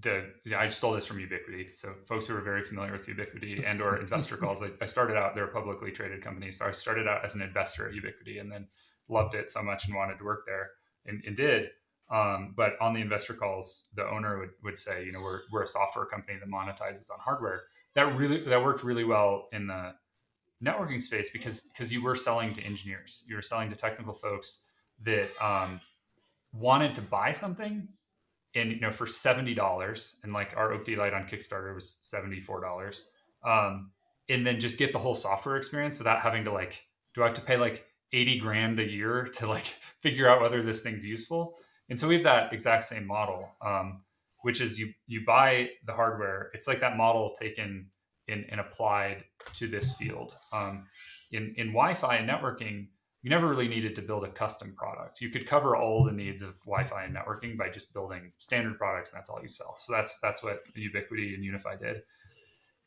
Speaker 2: the I stole this from Ubiquiti. So folks who are very familiar with Ubiquiti and or investor calls, I, I started out they're a publicly traded company, so I started out as an investor at Ubiquiti and then loved it so much and wanted to work there and, and did. Um, but on the investor calls, the owner would, would say, you know, we're, we're a software company that monetizes on hardware. That really that worked really well in the networking space because because you were selling to engineers, you were selling to technical folks that um, wanted to buy something and you know for seventy dollars, and like our OAK-D Lite on Kickstarter was seventy four dollars, um, and then just get the whole software experience without having to like, do I have to pay like eighty grand a year <laughs> to like figure out whether this thing's useful? And so we have that exact same model, um, which is you you buy the hardware. It's like that model taken and, and applied to this field. Um, in in Wi-Fi and networking, you never really needed to build a custom product. You could cover all the needs of Wi-Fi and networking by just building standard products, and that's all you sell. So that's that's what Ubiquiti and UniFi did.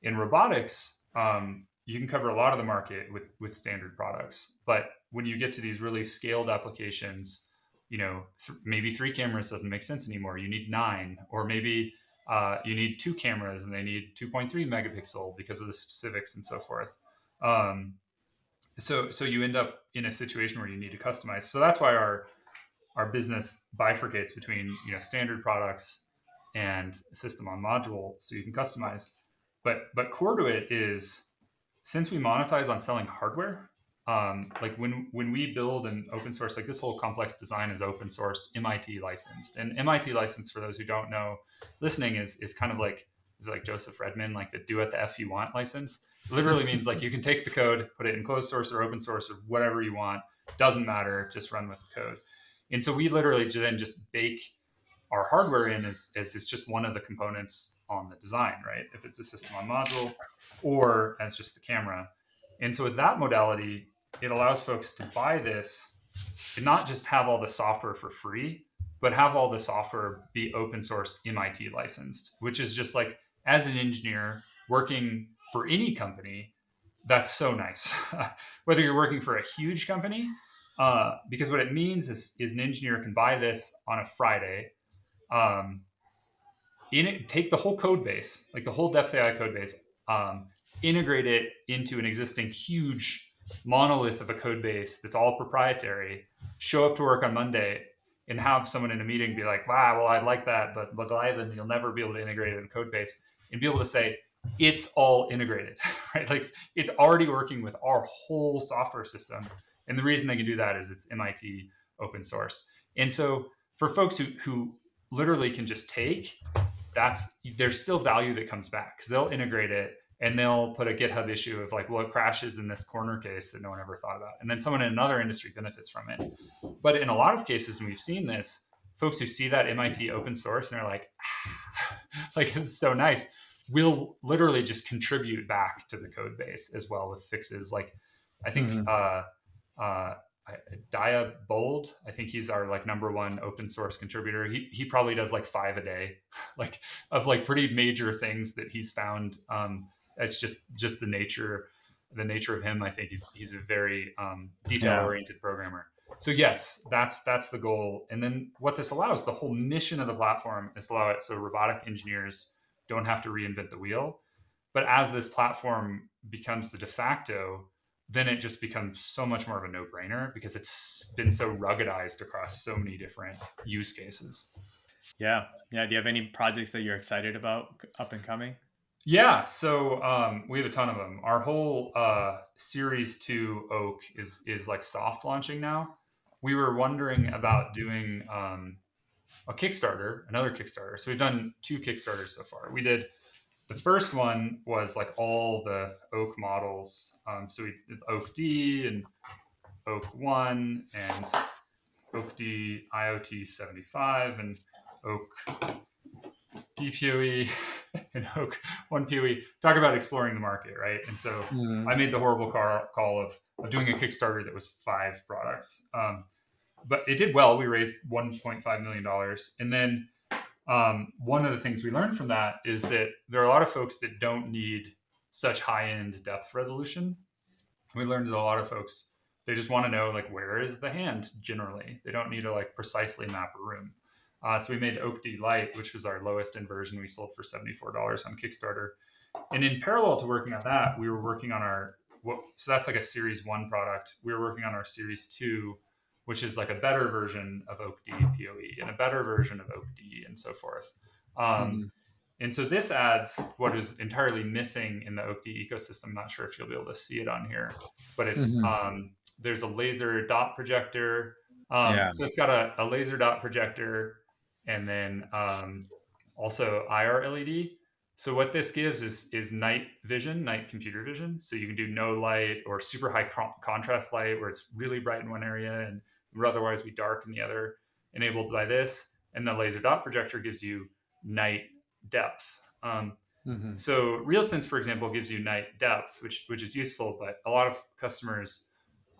Speaker 2: In robotics, um, you can cover a lot of the market with with standard products, but when you get to these really scaled applications, you know th- maybe three cameras doesn't make sense anymore. You need nine, or maybe uh, you need two cameras and they need 2.3 megapixel because of the specifics and so forth. Um, so so you end up in a situation where you need to customize. So that's why our our business bifurcates between you know standard products and system on module so you can customize. But but core to it is since we monetize on selling hardware um, like when when we build an open source like this whole complex design is open sourced mit licensed. And mit license for those who don't know listening is is kind of like is like joseph redmon like the do what the f you want license literally means like you can take the code, put it in closed source or open source or whatever you want. Doesn't matter. Just run with the code. And so we literally then just bake our hardware in as, as it's just one of the components on the design, right? If it's a system on module or as just the camera. And so with that modality, it allows folks to buy this and not just have all the software for free, but have all the software be open source MIT licensed, which is just like as an engineer working for any company, that's so nice. <laughs> Whether you're working for a huge company, uh, because what it means is, is an engineer can buy this on a Friday, um, in it, take the whole code base, like the whole DepthAI code base, um, integrate it into an existing huge monolith of a code base that's all proprietary, show up to work on Monday and have someone in a meeting be like, wow, well, I'd like that, but but Ivan, you'll never be able to integrate it in code base and be able to say, it's all integrated, <laughs> right? Like it's already working with our whole software system. And the reason they can do that is it's MIT open source. And so for folks who, who literally can just take, that's there's still value that comes back because they'll integrate it and they'll put a GitHub issue of like, well, it crashes in this corner case that no one ever thought about. And then someone in another industry benefits from it. But in a lot of cases, and we've seen this, folks who see that MIT open source and they're like, ah, <laughs> like, it's so nice will literally just contribute back to the code base as well with fixes. Like I think
Speaker 1: Mhm.
Speaker 2: uh, uh, Dia Bold, I think he's our like number one open source contributor. He he probably does like five a day, <laughs> like of like pretty major things that he's found. Um, it's just just the nature the nature of him, I think he's he's a very um, detail oriented yeah. programmer. So yes, that's that's the goal. And then what this allows, the whole mission of the platform is allow it so robotic engineers don't have to reinvent the wheel. But as this platform becomes the de facto, then it just becomes so much more of a no-brainer because it's been so ruggedized across so many different use cases.
Speaker 1: Yeah. Yeah. Do you have any projects that you're excited about up and coming?
Speaker 2: Yeah, so um, we have a ton of them. Our whole uh, series two oak is is like soft launching now. We were wondering about doing um, a Kickstarter, another Kickstarter. So we've done two Kickstarters so far. We did the first one was like all the oak models. Um, so we did oak D and oak one and oak D IoT seventy five and oak DPOE <laughs> and Oak one POE talk about exploring the market, right? And so mm. I made the horrible call of of doing a Kickstarter that was five products, um, but it did well. We raised 1.5 million dollars, and then um, one of the things we learned from that is that there are a lot of folks that don't need such high end depth resolution. We learned that a lot of folks they just want to know like where is the hand generally. They don't need to like precisely map a room. Uh, so we made Oak D Lite, which was our lowest end version. We sold for $74 on Kickstarter. And in parallel to working on that, we were working on our, so that's like a series one product. We were working on our series two, which is like a better version of Oak D PoE and a better version of Oak D and so forth. Um, mm-hmm. And so this adds what is entirely missing in the Oak D ecosystem. I'm not sure if you'll be able to see it on here, but it's mm-hmm. um, there's a laser dot projector. Um, yeah. So it's got a, a laser dot projector and then um, also IR LED. So what this gives is is night vision, night computer vision. So you can do no light or super high contrast light where it's really bright in one area and would otherwise be dark in the other, enabled by this. And the laser dot projector gives you night depth. Um, mm-hmm. So RealSense, for example, gives you night depth, which which is useful, but a lot of customers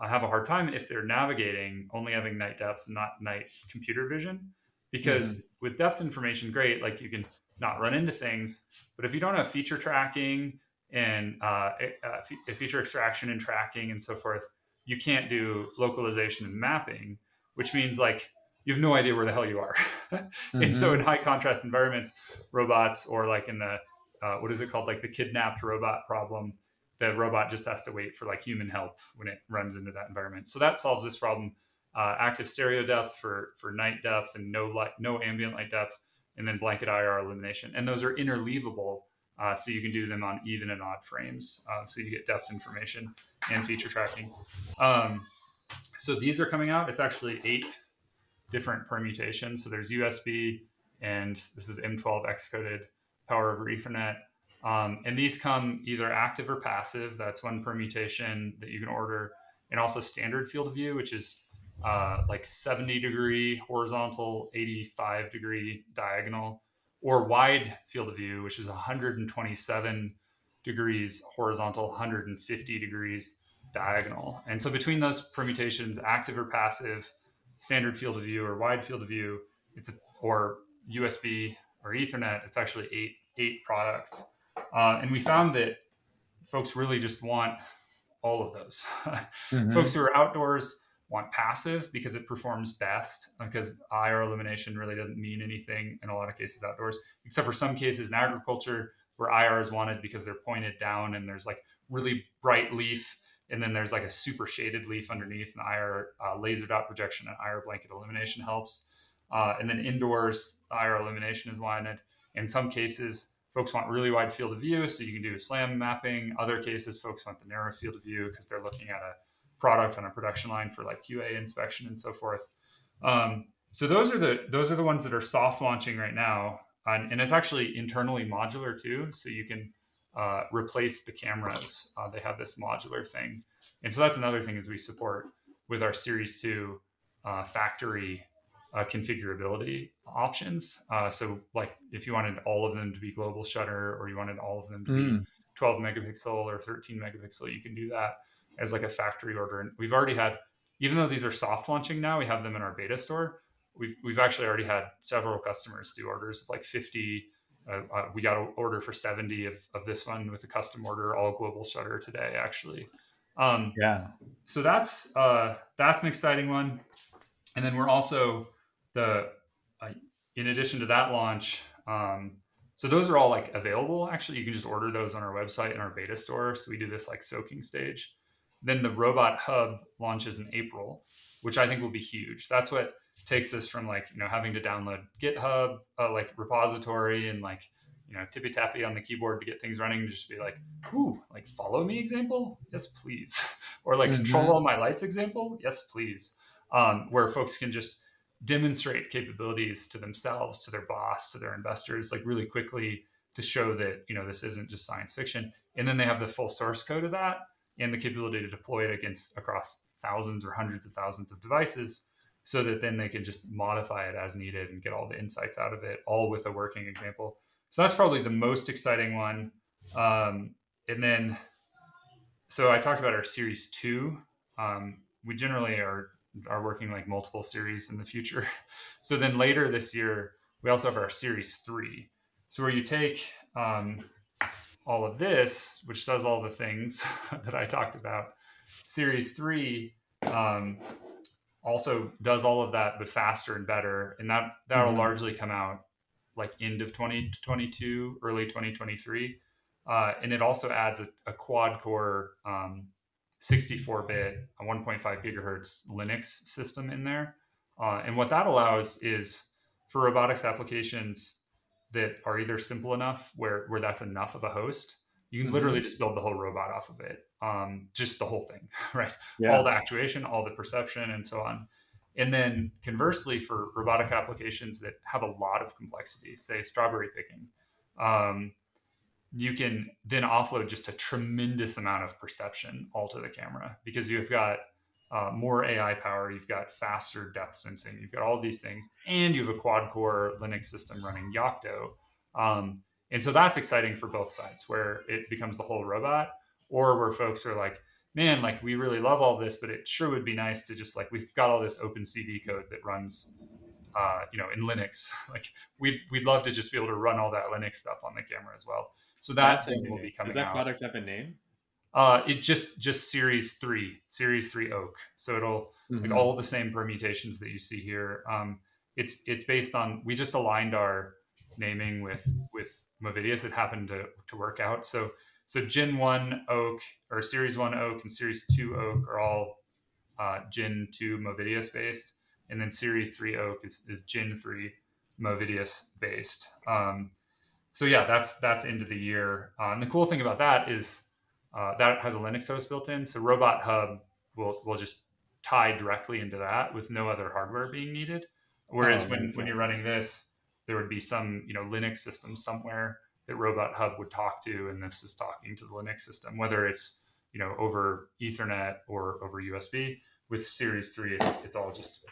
Speaker 2: uh, have a hard time if they're navigating only having night depth, not night computer vision because mm-hmm. with depth information, great, like you can not run into things. But if you don't have feature tracking and uh, uh, feature extraction and tracking and so forth, you can't do localization and mapping, which means like you have no idea where the hell you are. mm-hmm. <laughs> And so in high contrast environments, robots or like in the uh, what is it called, like the kidnapped robot problem, the robot just has to wait for like human help when it runs into that environment. So that solves this problem uh, active stereo depth for for night depth and no light, no ambient light depth, and then blanket IR illumination. And those are interleavable, uh, so you can do them on even and odd frames, uh, so you get depth information and feature tracking. Um, so these are coming out. It's actually eight different permutations. So there's USB, and this is M12 X-coded power over Ethernet. Um, and these come either active or passive. That's one permutation that you can order, and also standard field of view, which is uh, like 70 degree horizontal, 85 degree diagonal, or wide field of view, which is 127 degrees horizontal, 150 degrees diagonal. And so between those permutations, active or passive, standard field of view or wide field of view, it's a, or USB or Ethernet, it's actually eight eight products. Uh, and we found that folks really just want all of those. <laughs> mm-hmm. Folks who are outdoors want passive because it performs best because IR illumination really doesn't mean anything in a lot of cases outdoors, except for some cases in agriculture where IR is wanted because they're pointed down and there's like really bright leaf and then there's like a super shaded leaf underneath and IR uh, laser dot projection and IR blanket illumination helps. Uh, and then indoors, IR illumination is wanted. In some cases, folks want really wide field of view, so you can do SLAM mapping. Other cases, folks want the narrow field of view because they're looking at a product on a production line for like QA inspection and so forth. Um, so those are the those are the ones that are soft launching right now, and, and it's actually internally modular too. So you can uh, replace the cameras. Uh, they have this modular thing, and so that's another thing is we support with our Series Two uh, factory uh, configurability options. Uh, so like if you wanted all of them to be global shutter, or you wanted all of them to mm. be 12 megapixel or 13 megapixel, you can do that as like a factory order. And we've already had, even though these are soft launching now, we have them in our beta store. We've, we've actually already had several customers do orders of like 50 uh, uh, we got an order for 70 of, of this one with a custom order, all global shutter today, actually. Um,
Speaker 1: yeah.
Speaker 2: So that's uh, that's an exciting one. And then we're also the uh, in addition to that launch. Um, so those are all like available. Actually, you can just order those on our website in our beta store. So we do this like soaking stage. Then the robot hub launches in April, which I think will be huge. That's what takes this from like you know having to download GitHub uh, like repository and like you know tippy tappy on the keyboard to get things running. Just be like, ooh, like follow me example, yes please, <laughs> or like mm-hmm. control all my lights example, yes please. Um, where folks can just demonstrate capabilities to themselves, to their boss, to their investors, like really quickly to show that you know this isn't just science fiction. And then they have the full source code of that and the capability to deploy it against across thousands or hundreds of thousands of devices so that then they can just modify it as needed and get all the insights out of it all with a working example. So that's probably the most exciting one. Um, and then so i talked about our series two. Um, we generally are are working like multiple series in the future. <laughs> So then later this year we also have our series three. So where you take um, all of this, which does all the things <laughs> that I talked about. Series three um, also does all of that, but faster and better, and that that'll mm-hmm. largely come out like end of 2022, early 2023, uh, and it also adds a, a quad core 64-bit, um, a 1.5 gigahertz Linux system in there, uh, and what that allows is for robotics applications that are either simple enough where where that's enough of a host you can mm-hmm. literally just build the whole robot off of it um, just the whole thing <laughs> right yeah. all the actuation all the perception and so on and then conversely for robotic applications that have a lot of complexity say strawberry picking um, you can then offload just a tremendous amount of perception all to the camera because you've got uh, more AI power, you've got faster depth sensing, you've got all these things, and you have a quad core Linux system running Yocto. Um, and so that's exciting for both sides, where it becomes the whole robot, or where folks are like, man, like we really love all this, but it sure would be nice to just like we've got all this open CV code that runs, uh, you know, in Linux. <laughs> like we'd we'd love to just be able to run all that Linux stuff on the camera as well. So that that's thing will be coming.
Speaker 1: Does that
Speaker 2: out.
Speaker 1: product have a name?
Speaker 2: Uh, it just just series three, series three oak. So it'll mm-hmm. like all the same permutations that you see here. Um, it's it's based on we just aligned our naming with with Movidius. It happened to to work out. So so Gen one oak or Series one oak and Series two oak are all uh, Gen two Movidius based, and then Series three oak is is Gen three Movidius based. Um, so yeah, that's that's into the year. Uh, and the cool thing about that is uh, that has a Linux host built in. So Robot Hub will will just tie directly into that with no other hardware being needed. Whereas oh, when, when you're running this, there would be some you know Linux system somewhere that Robot Hub would talk to, and this is talking to the Linux system, whether it's you know over Ethernet or over USB. With Series Three, it's it's all just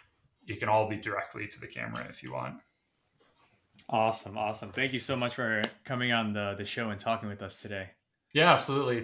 Speaker 2: it can all be directly to the camera if you want.
Speaker 1: Awesome, awesome. Thank you so much for coming on the the show and talking with us today.
Speaker 2: Yeah, absolutely.